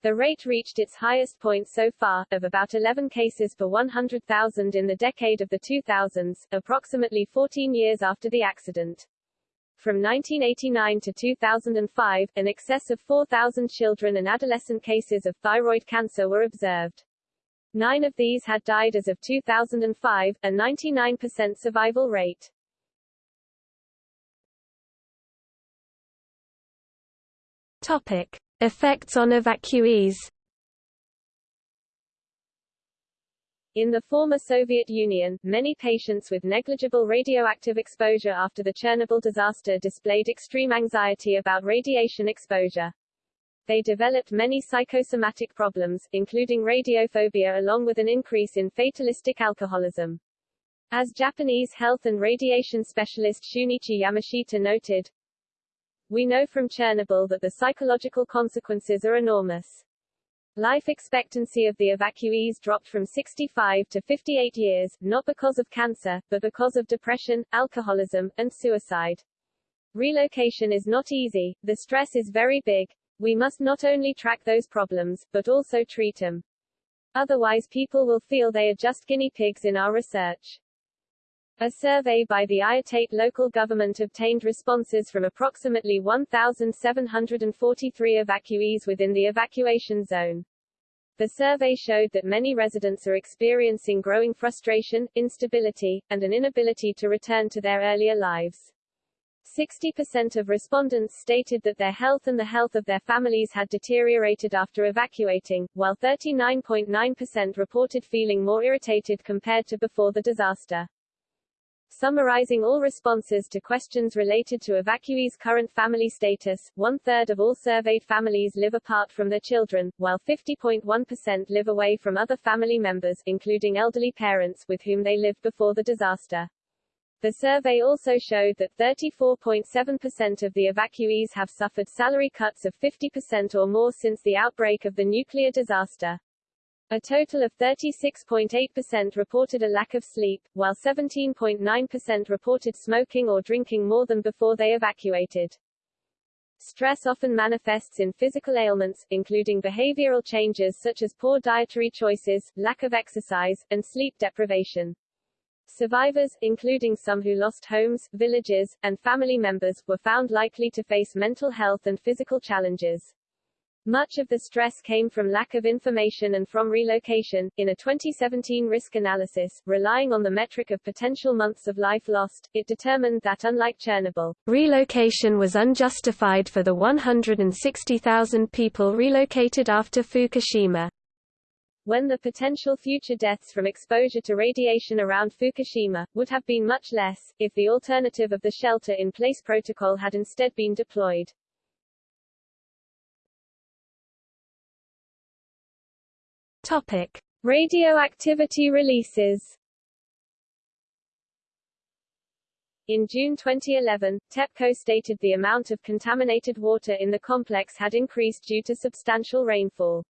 A: The rate reached its highest point so far, of about 11 cases per 100,000 in the decade of the 2000s, approximately 14 years after the accident. From 1989 to 2005, an excess of 4,000 children and adolescent cases of thyroid cancer were observed. Nine of these had died as of 2005, a 99% survival rate.
B: Topic. Effects on evacuees
A: In the former Soviet Union, many patients with negligible radioactive exposure after the Chernobyl disaster displayed extreme anxiety about radiation exposure. They developed many psychosomatic problems, including radiophobia along with an increase in fatalistic alcoholism. As Japanese health and radiation specialist Shunichi Yamashita noted, We know from Chernobyl that the psychological consequences are enormous. Life expectancy of the evacuees dropped from 65 to 58 years, not because of cancer, but because of depression, alcoholism, and suicide. Relocation is not easy, the stress is very big. We must not only track those problems, but also treat them. Otherwise people will feel they are just guinea pigs in our research. A survey by the Iitate local government obtained responses from approximately 1,743 evacuees within the evacuation zone. The survey showed that many residents are experiencing growing frustration, instability, and an inability to return to their earlier lives. 60% of respondents stated that their health and the health of their families had deteriorated after evacuating, while 39.9% reported feeling more irritated compared to before the disaster. Summarizing all responses to questions related to evacuees' current family status, one-third of all surveyed families live apart from their children, while 50.1% live away from other family members, including elderly parents with whom they lived before the disaster. The survey also showed that 34.7% of the evacuees have suffered salary cuts of 50% or more since the outbreak of the nuclear disaster. A total of 36.8% reported a lack of sleep, while 17.9% reported smoking or drinking more than before they evacuated. Stress often manifests in physical ailments, including behavioral changes such as poor dietary choices, lack of exercise, and sleep deprivation. Survivors, including some who lost homes, villages, and family members, were found likely to face mental health and physical challenges. Much of the stress came from lack of information and from relocation. In a 2017 risk analysis, relying on the metric of potential months of life lost, it determined that unlike Chernobyl,
B: relocation was unjustified for the 160,000 people relocated after Fukushima.
A: When the potential future deaths from exposure to radiation around Fukushima would have been much less, if the alternative of the shelter-in-place protocol had instead been deployed.
B: Topic:
A: Radioactivity releases. In June 2011, TEPCO stated the amount of contaminated water in the complex had increased due to substantial rainfall.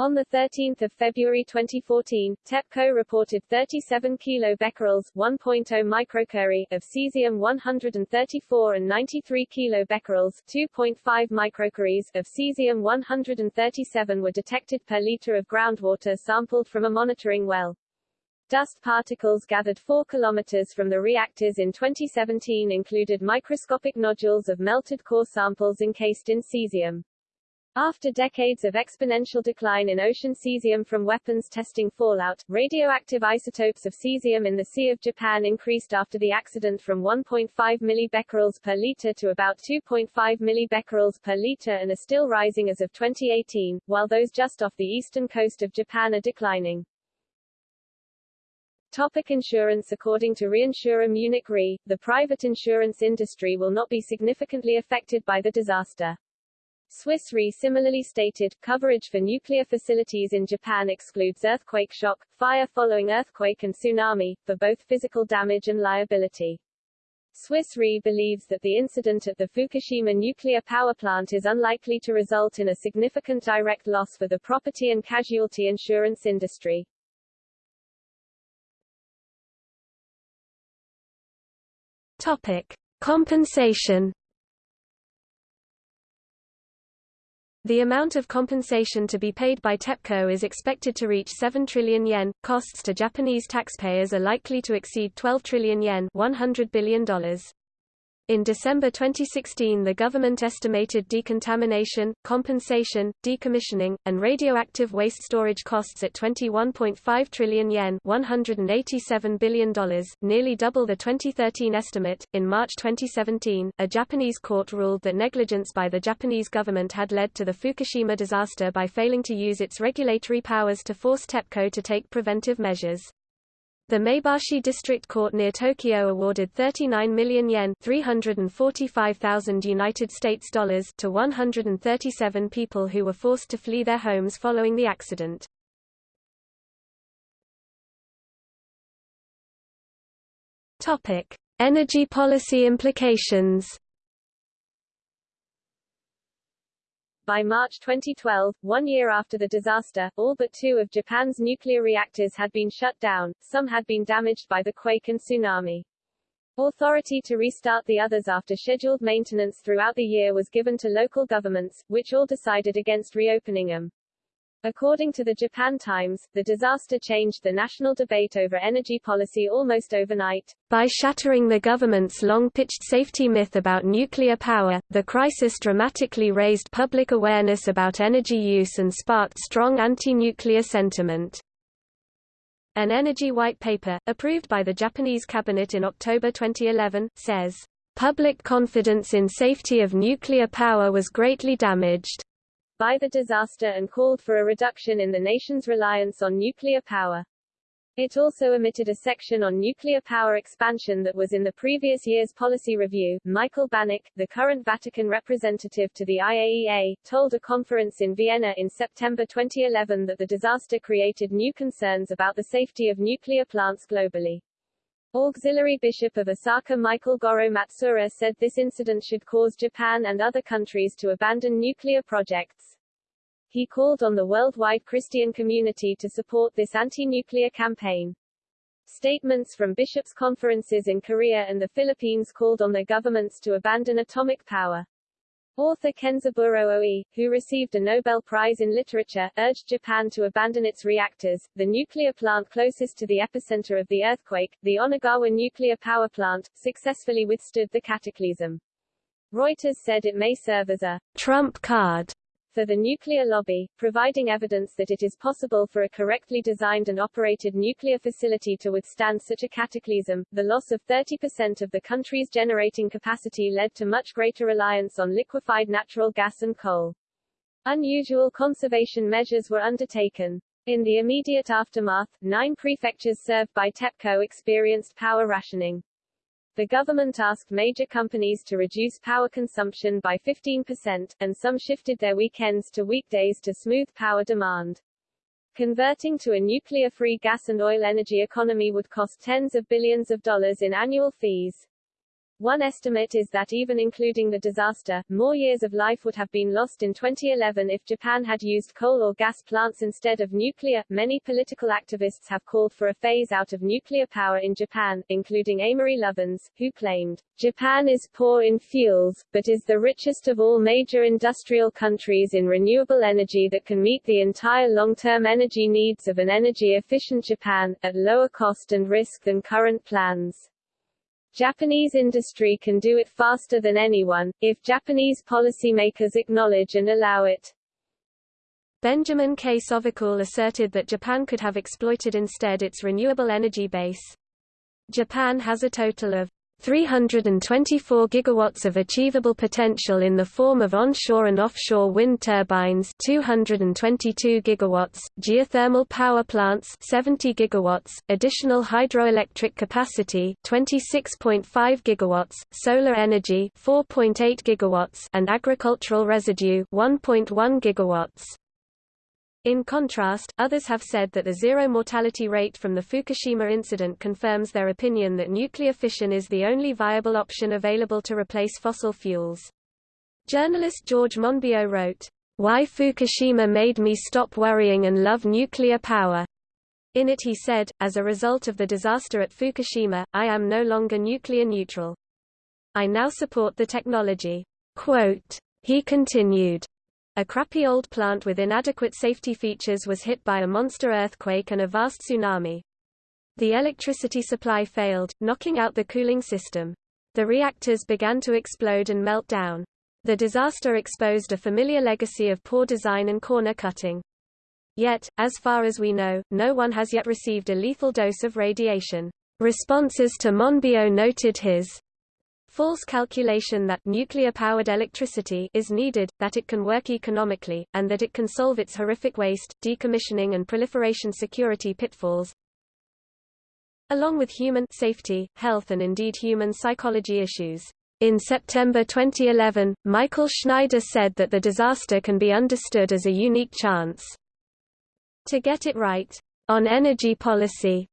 A: On 13 February 2014, TEPCO reported 37 kilobecquerels 1.0 microcurie of cesium-134 and 93 kilobecquerels 2.5 microcuries of cesium-137 were detected per liter of groundwater sampled from a monitoring well. Dust particles gathered 4 kilometers from the reactors in 2017 included microscopic nodules of melted core samples encased in cesium. After decades of exponential decline in ocean cesium from weapons testing fallout, radioactive isotopes of cesium in the Sea of Japan increased after the accident from 1.5 millibecquerels per liter to about 2.5 millibecquerels per liter and are still rising as of 2018, while those just off the eastern coast of Japan are declining. Topic insurance According to reinsurer Munich Re, the private insurance industry will not be significantly affected by the disaster. Swiss Re similarly stated, coverage for nuclear facilities in Japan excludes earthquake shock, fire following earthquake and tsunami, for both physical damage and liability. Swiss Re believes that the incident at the Fukushima nuclear power plant is unlikely to result in a significant direct loss for the property and casualty insurance industry.
B: Topic. Compensation The amount of compensation to be paid by TEPCO is expected to reach 7 trillion yen. Costs to Japanese taxpayers are likely to exceed 12 trillion yen, $100 billion. In December 2016 the government estimated decontamination, compensation, decommissioning, and radioactive waste storage costs at 21.5 trillion yen $187 billion, nearly double the 2013 estimate. In March 2017, a Japanese court ruled that negligence by the Japanese government had led to the Fukushima disaster by failing to use its regulatory powers to force TEPCO to take preventive measures. The Maebashi District Court near Tokyo awarded 39 million yen (345,000 United States dollars) to 137 people who were forced to flee their homes following the accident. Energy policy implications.
A: By March 2012, one year after the disaster, all but two of Japan's nuclear reactors had been shut down, some had been damaged by the quake and tsunami. Authority to restart the others after scheduled maintenance throughout the year was given to local governments, which all decided against reopening them. According to the Japan Times, the disaster changed the national debate over energy policy almost overnight.
B: By shattering the government's long-pitched safety myth about nuclear power, the crisis dramatically raised public awareness about energy use and sparked strong anti-nuclear sentiment. An energy white paper, approved by the Japanese cabinet in October 2011, says, "...public confidence in safety of nuclear power was greatly damaged."
A: By the disaster and called for a reduction in the nation's reliance on nuclear power. It also omitted a section on nuclear power expansion that was in the previous year's policy review. Michael Banach, the current Vatican representative to the IAEA, told a conference in Vienna in September 2011 that the disaster created new concerns about the safety of nuclear plants globally. Auxiliary Bishop of Osaka Michael Goro Matsuura said this incident should cause Japan and other countries to abandon nuclear projects. He called on the worldwide Christian community to support this anti-nuclear campaign. Statements from bishops' conferences in Korea and the Philippines called on their governments to abandon atomic power. Author Kenzaburo Oe, who received a Nobel Prize in Literature, urged Japan to abandon its reactors. The nuclear plant closest to the epicenter of the earthquake, the Onagawa nuclear power plant, successfully withstood the cataclysm. Reuters said it may serve as a trump card for the nuclear lobby, providing evidence that it is possible for a correctly designed and operated nuclear facility to withstand such a cataclysm. The loss of 30% of the country's generating capacity led to much greater reliance on liquefied natural gas and coal. Unusual conservation measures were undertaken. In the immediate aftermath, nine prefectures served by TEPCO experienced power rationing the government asked major companies to reduce power consumption by 15%, and some shifted their weekends to weekdays to smooth power demand. Converting to a nuclear-free gas and oil energy economy would cost tens of billions of dollars in annual fees. One estimate is that even including the disaster, more years of life would have been lost in 2011 if Japan had used coal or gas plants instead of nuclear. Many political activists have called for a phase out of nuclear power in Japan, including Amory Lovins, who claimed, Japan is poor in fuels, but is the richest of all major industrial countries in renewable energy that can meet the entire long-term energy needs of an energy-efficient Japan, at lower cost and risk than current plans. Japanese industry can do it faster than anyone, if Japanese policymakers acknowledge and allow it.
B: Benjamin K. Sovacool asserted that Japan could have exploited instead its renewable energy base. Japan has a total of 324 gigawatts of achievable potential in the form of onshore and offshore wind turbines 222 gigawatts, geothermal power plants 70 gigawatts, additional hydroelectric capacity 26.5 gigawatts, solar energy 4.8 gigawatts and agricultural residue 1.1 gigawatts. In contrast, others have said that the zero mortality rate from the Fukushima incident confirms their opinion that nuclear fission is the only viable option available to replace fossil fuels. Journalist George Monbiot wrote, Why Fukushima made me stop worrying and love nuclear power. In it he said, as a result of the disaster at Fukushima, I am no longer nuclear neutral. I now support the technology. Quote, he continued, a crappy old plant with inadequate safety features was hit by a monster earthquake and a vast tsunami. The electricity supply failed, knocking out the cooling system. The reactors began to explode and melt down. The disaster exposed a familiar legacy of poor design and corner cutting. Yet, as far as we know, no one has yet received a lethal dose of radiation. Responses to Monbiot noted his false calculation that nuclear-powered electricity is needed, that it can work economically, and that it can solve its horrific waste, decommissioning and proliferation security pitfalls, along with human safety, health and indeed human psychology issues. In September 2011, Michael Schneider said that the disaster can be understood as a unique chance to get it right on energy policy,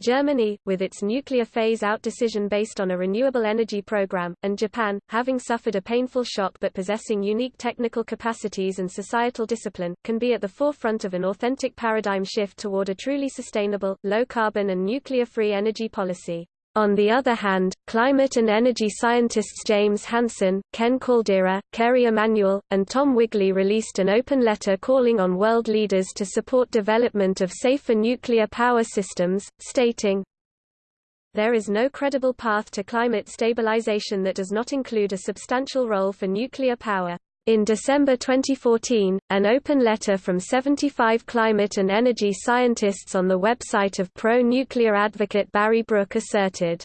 B: Germany, with its nuclear phase-out decision based on a renewable energy program, and Japan, having suffered a painful shock but possessing unique technical capacities and societal discipline, can be at the forefront of an authentic paradigm shift toward a truly sustainable, low-carbon and nuclear-free energy policy. On the other hand, climate and energy scientists James Hansen, Ken Caldeira, Kerry Emanuel, and Tom Wigley released an open letter calling on world leaders to support development of safer nuclear power systems, stating, There is no credible path to climate stabilization that does not include a substantial role for nuclear power. In December 2014, an open letter from 75 climate and energy scientists on the website of pro-nuclear advocate Barry Brook asserted,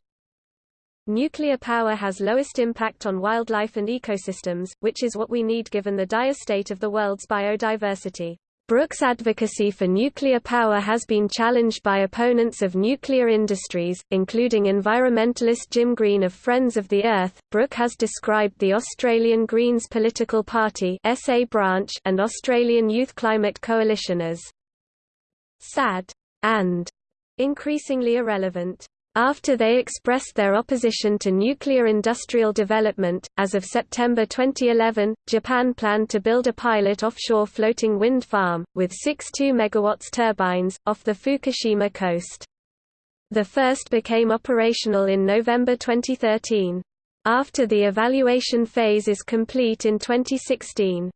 B: Nuclear power has lowest impact on wildlife and ecosystems, which is what we need given the dire state of the world's biodiversity. Brook's advocacy for nuclear power has been challenged by opponents of nuclear industries, including environmentalist Jim Green of Friends of the Earth. Brook has described the Australian Greens political party SA branch and Australian Youth Climate Coalition as sad and increasingly irrelevant. After they expressed their opposition to nuclear industrial development, as of September 2011, Japan planned to build a pilot offshore floating wind farm, with six 2 MW turbines, off the Fukushima coast. The first became operational in November 2013. After the evaluation phase is complete in 2016.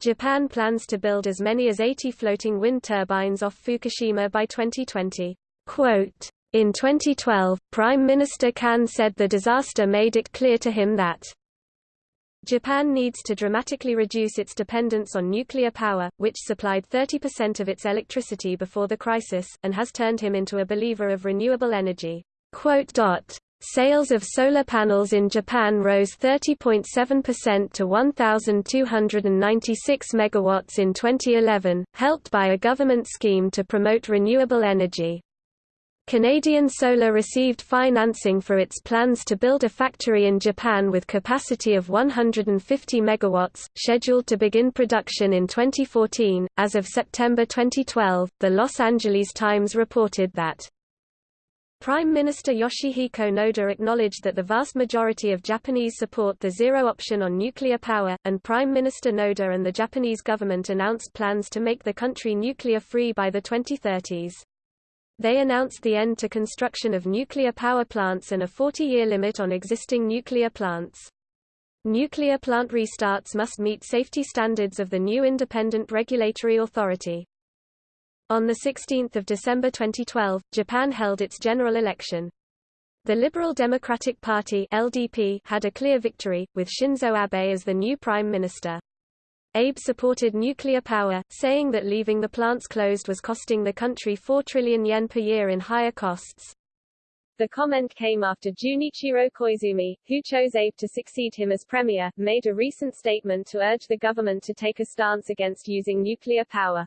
B: Japan plans to build as many as 80 floating wind turbines off Fukushima by 2020. Quote, in 2012, Prime Minister Kan said the disaster made it clear to him that Japan needs to dramatically reduce its dependence on nuclear power, which supplied 30% of its electricity before the crisis, and has turned him into a believer of renewable energy. Sales of solar panels in Japan rose 30.7% to 1,296 megawatts in 2011, helped by a government scheme to promote renewable energy. Canadian Solar received financing for its plans to build a factory in Japan with capacity of 150 megawatts, scheduled to begin production in 2014. As of September 2012, the Los Angeles Times reported that Prime Minister Yoshihiko Noda acknowledged that the vast majority of Japanese support the zero option on nuclear power, and Prime Minister Noda and the Japanese government announced plans to make the country nuclear-free by the 2030s. They announced the end to construction of nuclear power plants and a 40-year limit on existing nuclear plants. Nuclear plant restarts must meet safety standards of the new independent regulatory authority. On 16 December 2012, Japan held its general election. The Liberal Democratic Party LDP had a clear victory, with Shinzo Abe as the new prime minister. Abe supported nuclear power, saying that leaving the plants closed was costing the country 4 trillion yen per year in higher costs.
A: The comment came after Junichiro Koizumi, who chose Abe to succeed him as premier, made a recent statement to urge the government to take a stance against using nuclear power.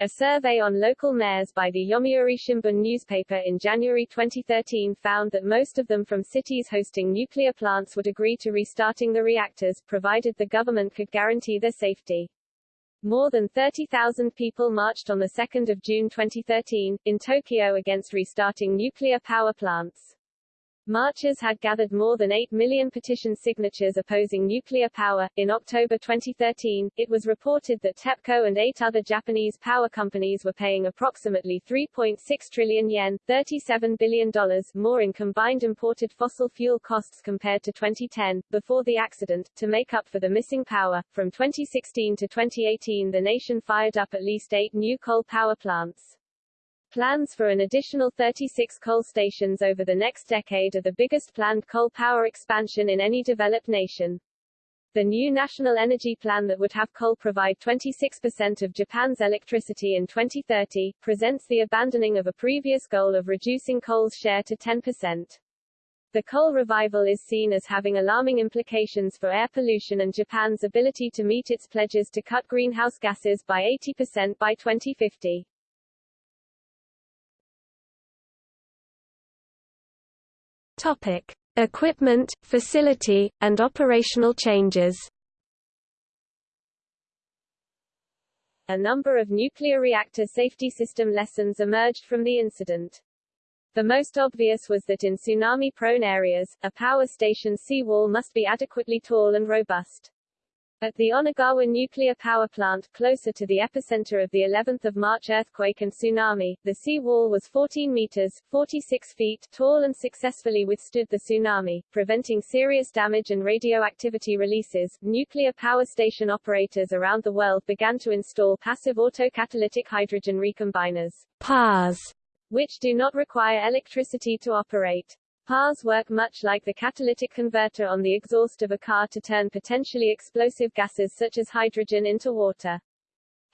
A: A survey on local mayors by the Yomiuri Shimbun newspaper in January 2013 found that most of them from cities hosting nuclear plants would agree to restarting the reactors, provided the government could guarantee their safety. More than 30,000 people marched on 2 June 2013, in Tokyo against restarting nuclear power plants. Marchers had gathered more than 8 million petition signatures opposing nuclear power. In October 2013, it was reported that TEPCO and eight other Japanese power companies were paying approximately 3.6 trillion yen $37 billion more in combined imported fossil fuel costs compared to 2010, before the accident, to make up for the missing power. From 2016 to 2018, the nation fired up at least eight new coal power plants. Plans for an additional 36 coal stations over the next decade are the biggest planned coal power expansion in any developed nation. The new national energy plan that would have coal provide 26% of Japan's electricity in 2030, presents the abandoning of a previous goal of reducing coal's share to 10%. The coal revival is seen as having alarming implications for air pollution and Japan's ability to meet its pledges to cut greenhouse gases by 80% by 2050.
B: Topic: Equipment, facility, and operational changes.
A: A number of nuclear reactor safety system lessons emerged from the incident. The most obvious was that in tsunami-prone areas, a power station seawall must be adequately tall and robust. At the Onagawa nuclear power plant, closer to the epicenter of the 11th of March earthquake and tsunami, the sea wall was 14 meters, 46 feet, tall and successfully withstood the tsunami, preventing serious damage and radioactivity releases. Nuclear power station operators around the world began to install passive autocatalytic hydrogen recombiners,
B: PARs,
A: which do not require electricity to operate. PARs work much like the catalytic converter on the exhaust of a car to turn potentially explosive gases such as hydrogen into water.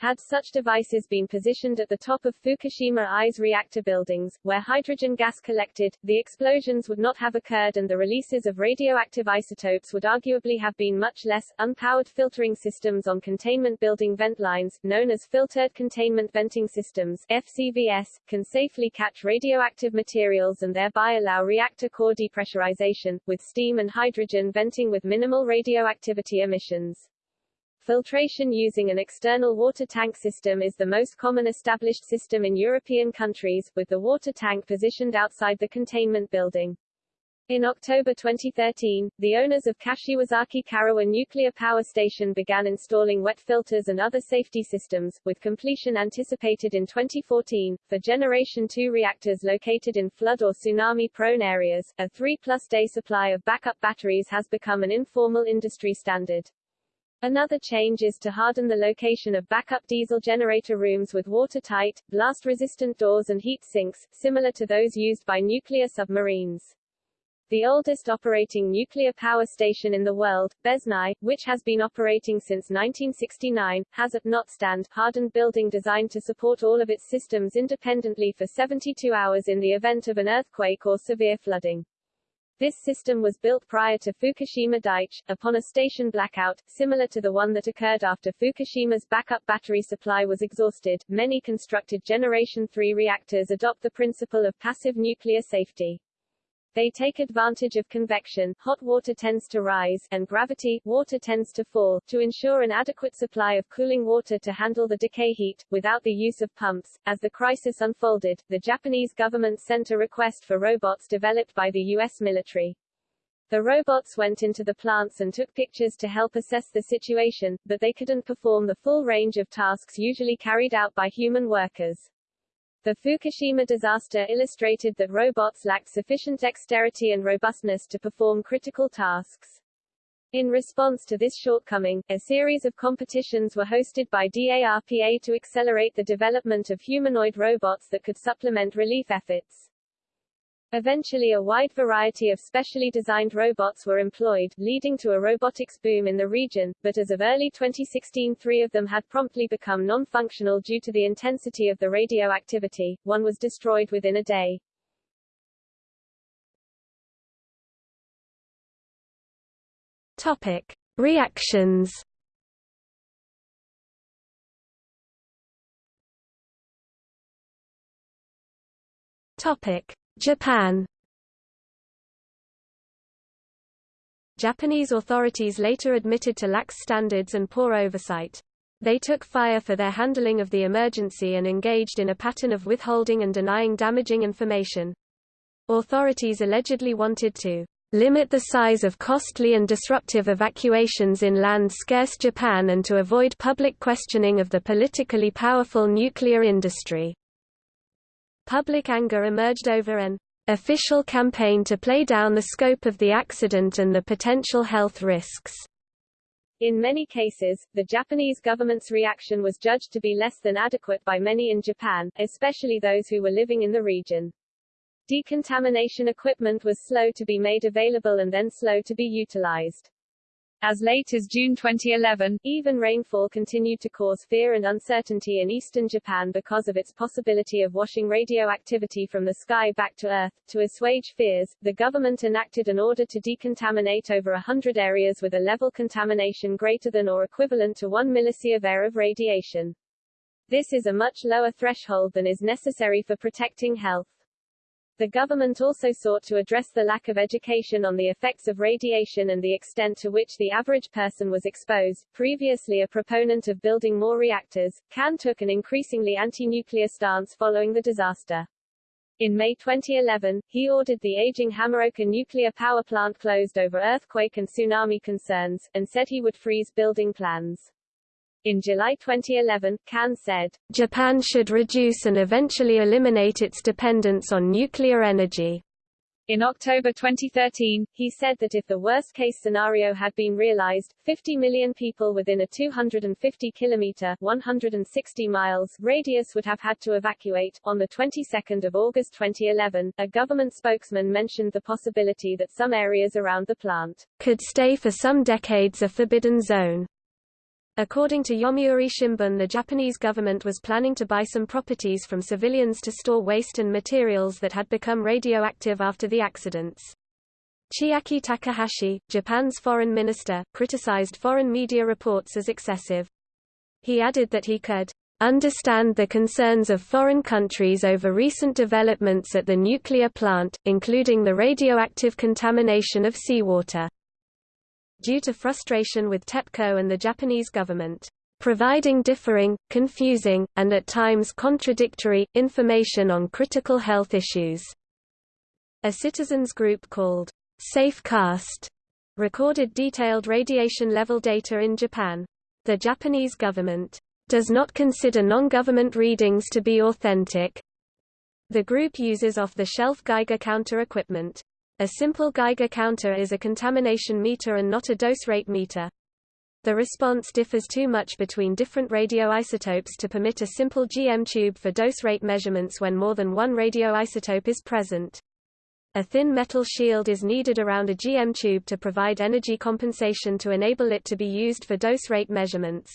A: Had such devices been positioned at the top of Fukushima I's reactor buildings, where hydrogen gas collected, the explosions would not have occurred and the releases of radioactive isotopes would arguably have been much less. Unpowered filtering systems on containment building vent lines, known as filtered containment venting systems FCVS, can safely catch radioactive materials and thereby allow reactor core depressurization, with steam and hydrogen venting with minimal radioactivity emissions. Filtration using an external water tank system is the most common established system in European countries, with the water tank positioned outside the containment building. In October 2013, the owners of Kashiwazaki Kariwa Nuclear Power Station began installing wet filters and other safety systems, with completion anticipated in 2014. For Generation 2 reactors located in flood or tsunami-prone areas, a 3-plus day supply of backup batteries has become an informal industry standard. Another change is to harden the location of backup diesel generator rooms with watertight, blast-resistant doors and heat sinks, similar to those used by nuclear submarines. The oldest operating nuclear power station in the world, Beznau, which has been operating since 1969, has a Notstand hardened building designed to support all of its systems independently for 72 hours in the event of an earthquake or severe flooding. This system was built prior to Fukushima Daiichi, upon a station blackout, similar to the one that occurred after Fukushima's backup battery supply was exhausted. Many constructed Generation 3 reactors adopt the principle of passive nuclear safety. They take advantage of convection hot water tends to rise and gravity water tends to fall, to ensure an adequate supply of cooling water to handle the decay heat, without the use of pumps. As the crisis unfolded, the Japanese government sent a request for robots developed by the U.S. military. The robots went into the plants and took pictures to help assess the situation, but they couldn't perform the full range of tasks usually carried out by human workers. The Fukushima disaster illustrated that robots lacked sufficient dexterity and robustness to perform critical tasks. In response to this shortcoming, a series of competitions were hosted by DARPA to accelerate the development of humanoid robots that could supplement relief efforts. Eventually a wide variety of specially designed robots were employed, leading to a robotics boom in the region, but as of early 2016 three of them had promptly become non-functional due to the intensity of the radioactivity, one was destroyed within a day.
B: Topic. Reactions Topic. Japan Japanese authorities later admitted to lax standards and poor oversight. They took fire for their handling of the emergency and engaged in a pattern of withholding and denying damaging information. Authorities allegedly wanted to limit the size of costly and disruptive evacuations in land-scarce Japan and to avoid public questioning of the politically powerful nuclear industry. Public anger emerged over an official campaign to play down the scope of the accident and the potential health risks.
A: In many cases, the Japanese government's reaction was judged to be less than adequate by many in Japan, especially those who were living in the region. Decontamination equipment was slow to be made available and then slow to be utilized. As late as June 2011, even rainfall continued to cause fear and uncertainty in eastern Japan because of its possibility of washing radioactivity from the sky back to Earth. To assuage fears, the government enacted an order to decontaminate over hundred areas with a level contamination greater than or equivalent to 1 millisievert of radiation. This is a much lower threshold than is necessary for protecting health. The government also sought to address the lack of education on the effects of radiation and the extent to which the average person was exposed. Previously a proponent of building more reactors, Kan took an increasingly anti-nuclear stance following the disaster. In May 2011, he ordered the aging Hamaoka nuclear power plant closed over earthquake and tsunami concerns, and said he would freeze building plans. In July 2011, Kan said,
B: Japan should reduce and eventually eliminate its dependence on nuclear energy.
A: In October 2013, he said that if the worst-case scenario had been realized, 50 million people within a 250 kilometer 160 miles radius would have had to evacuate. On the 22nd of August 2011, a government spokesman mentioned the possibility that some areas around the plant
B: could stay for some decades a forbidden zone. According to Yomiuri Shimbun the Japanese government was planning to buy some properties from civilians to store waste and materials that had become radioactive after the accidents. Chiaki Takahashi, Japan's foreign minister, criticized foreign media reports as excessive. He added that he could understand the concerns of foreign countries over recent developments at the nuclear plant, including the radioactive contamination of seawater. Due to frustration with TEPCO and the Japanese government, providing differing, confusing, and at times contradictory, information on critical health issues. A citizens group called Safecast recorded detailed radiation level data in Japan. The Japanese government does not consider non-government readings to be authentic. The group uses off-the-shelf Geiger counter equipment. A simple Geiger counter is a contamination meter and not a dose rate meter. The response differs too much between different radioisotopes to permit a simple GM tube for dose rate measurements when more than one radioisotope is present. A thin metal shield is needed around a GM tube to provide energy compensation to enable it to be used for dose rate measurements.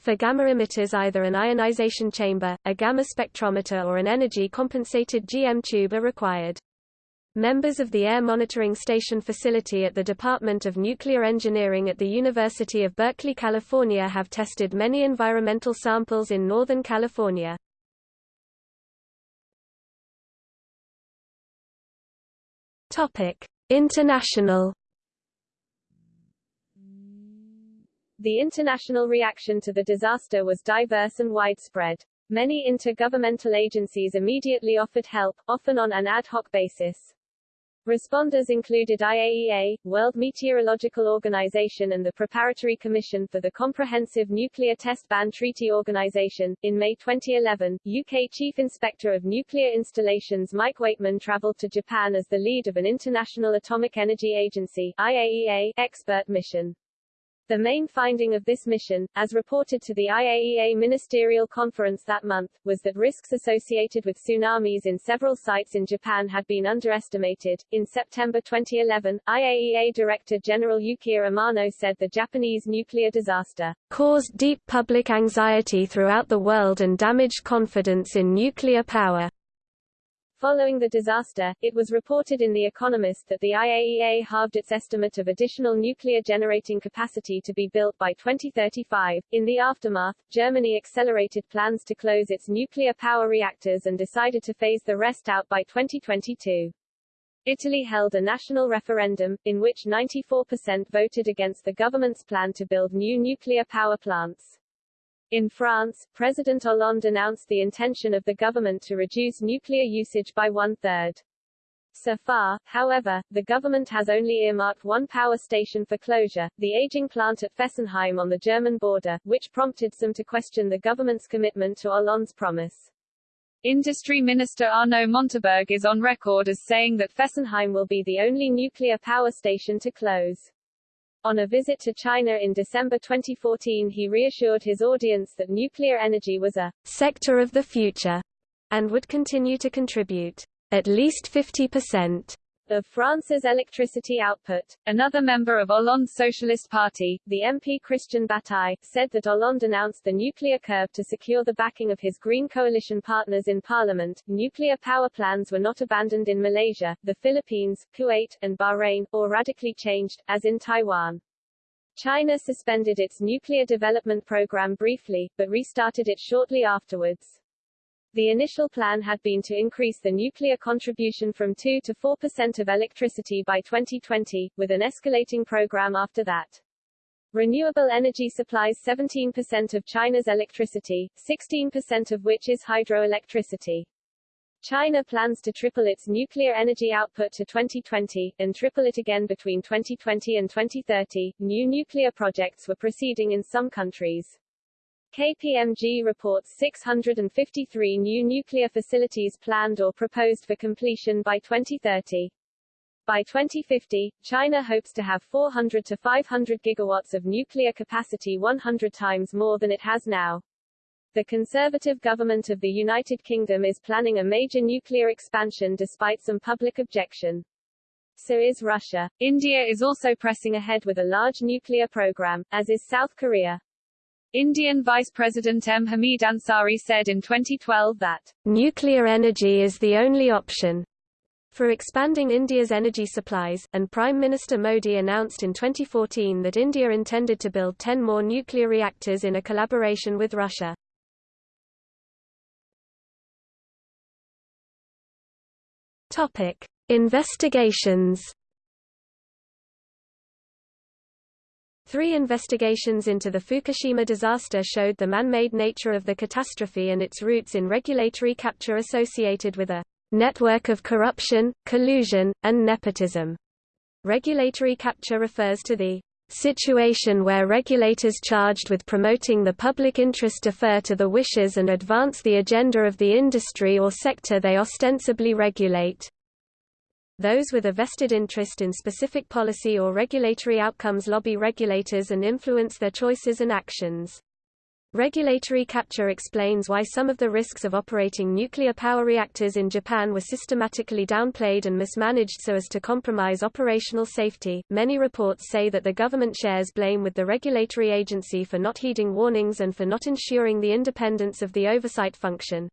B: For gamma emitters either an ionization chamber, a gamma spectrometer or an energy-compensated GM tube are required. Members of the Air Monitoring Station facility at the Department of Nuclear Engineering at the University of Berkeley, California have tested many environmental samples in Northern California. International.
A: The international reaction to the disaster was diverse and widespread. Many intergovernmental agencies immediately offered help, often on an ad hoc basis. Responders included IAEA, World Meteorological Organization and the Preparatory Commission for the Comprehensive Nuclear Test Ban Treaty Organization. In May 2011, UK Chief Inspector of Nuclear Installations Mike Weightman traveled to Japan as the lead of an International Atomic Energy Agency IAEA expert mission. The main finding of this mission, as reported to the IAEA Ministerial Conference that month, was that risks associated with tsunamis in several sites in Japan had been underestimated. In September 2011, IAEA Director General Yukiya Amano said the Japanese nuclear disaster
B: caused deep public anxiety throughout the world and damaged confidence in nuclear power.
A: Following the disaster, it was reported in The Economist that the IAEA halved its estimate of additional nuclear generating capacity to be built by 2035. In the aftermath, Germany accelerated plans to close its nuclear power reactors and decided to phase the rest out by 2022. Italy held a national referendum, in which 94% voted against the government's plan to build new nuclear power plants. In France, President Hollande announced the intention of the government to reduce nuclear usage by one-third. So far, however, the government has only earmarked one power station for closure, the aging plant at Fessenheim on the German border, which prompted some to question the government's commitment to Hollande's promise. Industry Minister Arnaud Montebourg is on record as saying that Fessenheim will be the only nuclear power station to close. On a visit to China in December 2014 he reassured his audience that nuclear energy was a
B: sector of the future and would continue to contribute at least 50%
A: of France's electricity output. Another member of Hollande's Socialist Party, the MP Christian Bataille, said that Hollande announced the nuclear curve to secure the backing of his Green coalition partners in parliament. Nuclear power plans were not abandoned in Malaysia, the Philippines, Kuwait, and Bahrain, or radically changed, as in Taiwan. China suspended its nuclear development program briefly, but restarted it shortly afterwards. The initial plan had been to increase the nuclear contribution from 2 to 4% of electricity by 2020, with an escalating program after that. Renewable energy supplies 17% of China's electricity, 16% of which is hydroelectricity. China plans to triple its nuclear energy output to 2020, and triple it again between 2020 and 2030. New nuclear projects were proceeding in some countries. KPMG reports 653 new nuclear facilities planned or proposed for completion by 2030. By 2050, China hopes to have 400 to 500 gigawatts of nuclear capacity 100 times more than it has now. The Conservative government of the United Kingdom is planning a major nuclear expansion despite some public objection. So is Russia. India is also pressing ahead with a large nuclear program, as is South Korea. Indian Vice President M. Hamid Ansari said in 2012 that
B: nuclear energy is the only option for expanding India's energy supplies, and Prime Minister Modi announced in 2014 that India intended to build 10 more nuclear reactors in a collaboration with Russia. Topic: Investigations Three investigations into the Fukushima disaster showed the man-made nature of the catastrophe and its roots in regulatory capture associated with a network of corruption, collusion, and nepotism. Regulatory capture refers to the situation where regulators charged with promoting the public interest defer to the wishes and advance the agenda of the industry or sector they ostensibly regulate. Those with a vested interest in specific policy or regulatory outcomes lobby regulators and influence their choices and actions. Regulatory capture explains why some of the risks of operating nuclear power reactors in Japan were systematically downplayed and mismanaged so as to compromise operational safety. Many reports say that the government shares blame with the regulatory agency for not heeding warnings and for not ensuring the independence of the oversight function.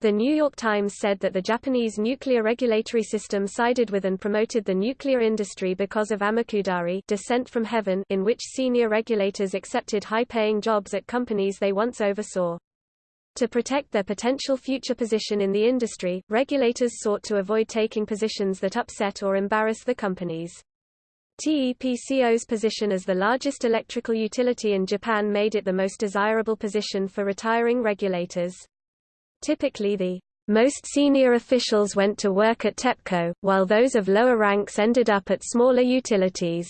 B: The New York Times said that the Japanese nuclear regulatory system sided with and promoted the nuclear industry because of Amakudari descent from heaven in which senior regulators accepted high-paying jobs at companies they once oversaw. To protect their potential future position in the industry, regulators sought to avoid taking positions that upset or embarrass the companies. TEPCO's position as the largest electrical utility in Japan made it the most desirable position for retiring regulators. Typically the most senior officials went to work at TEPCO, while those of lower ranks ended up at smaller utilities.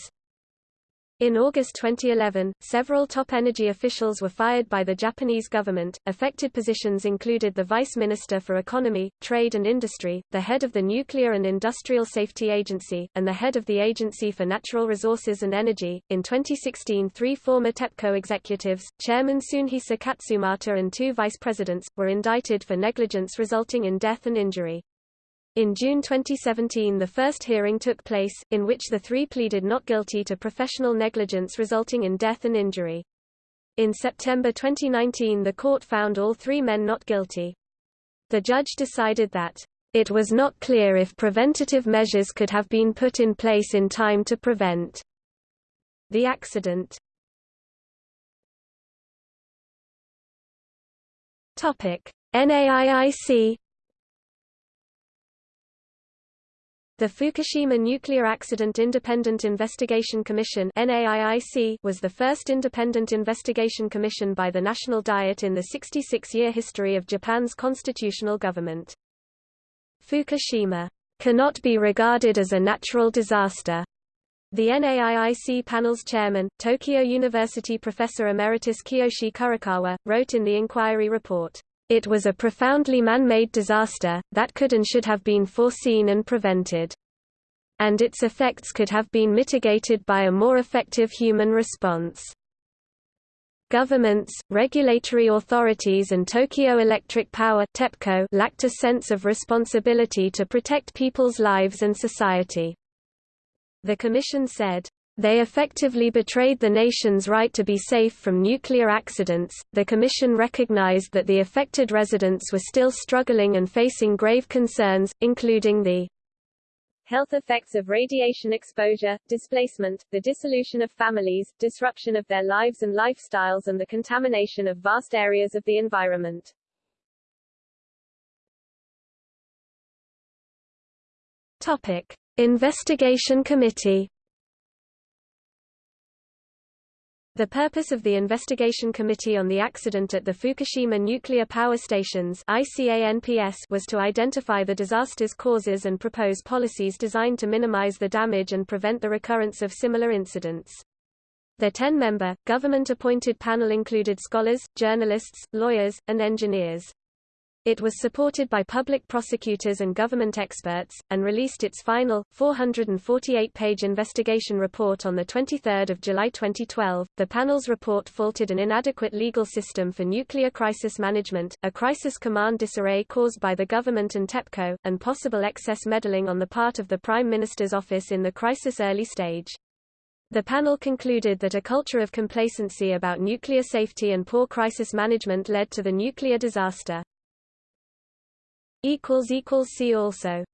B: In August 2011, several top energy officials were fired by the Japanese government. Affected positions included the Vice Minister for Economy, Trade and Industry, the head of the Nuclear and Industrial Safety Agency, and the head of the Agency for Natural Resources and Energy. In 2016, three former TEPCO executives, Chairman Tsunehisa Katsumata and two vice presidents, were indicted for negligence resulting in death and injury. In June 2017 the first hearing took place, in which the three pleaded not guilty to professional negligence resulting in death and injury. In September 2019 the court found all three men not guilty. The judge decided that, "...it was not clear if preventative measures could have been put in place in time to prevent the accident." NAIIC The Fukushima Nuclear Accident Independent Investigation Commission was the first independent investigation commission by the National Diet in the 66-year history of Japan's constitutional government. Fukushima cannot be regarded as a natural disaster. The NAIIC panel's chairman, Tokyo University professor emeritus Kiyoshi Kurokawa, wrote in the inquiry report, it was a profoundly man-made disaster, that could and should have been foreseen and prevented. And its effects could have been mitigated by a more effective human response. Governments, regulatory authorities and Tokyo Electric Power TEPCO lacked a sense of responsibility to protect people's lives and society. The Commission said, they effectively betrayed the nation's right to be safe from nuclear accidents. The Commission recognized that the affected residents were still struggling and facing grave concerns, including the
A: health effects of radiation exposure, displacement, the dissolution of families, disruption of their lives and lifestyles and the contamination of vast areas of the environment.
B: Topic. Investigation Committee The purpose of the Investigation Committee on the Accident at the Fukushima Nuclear Power Stations was to identify the disaster's causes and propose policies designed to minimize the damage and prevent the recurrence of similar incidents. The 10-member, government-appointed panel included scholars, journalists, lawyers, and engineers. It was supported by public prosecutors and government experts, and released its final, 448-page investigation report on 23 July 2012. The panel's report faulted an inadequate legal system for nuclear crisis management, a crisis command disarray caused by the government and TEPCO, and possible excess meddling on the part of the Prime Minister's office in the crisis early stage. The panel concluded that a culture of complacency about nuclear safety and poor crisis management led to the nuclear disaster. See also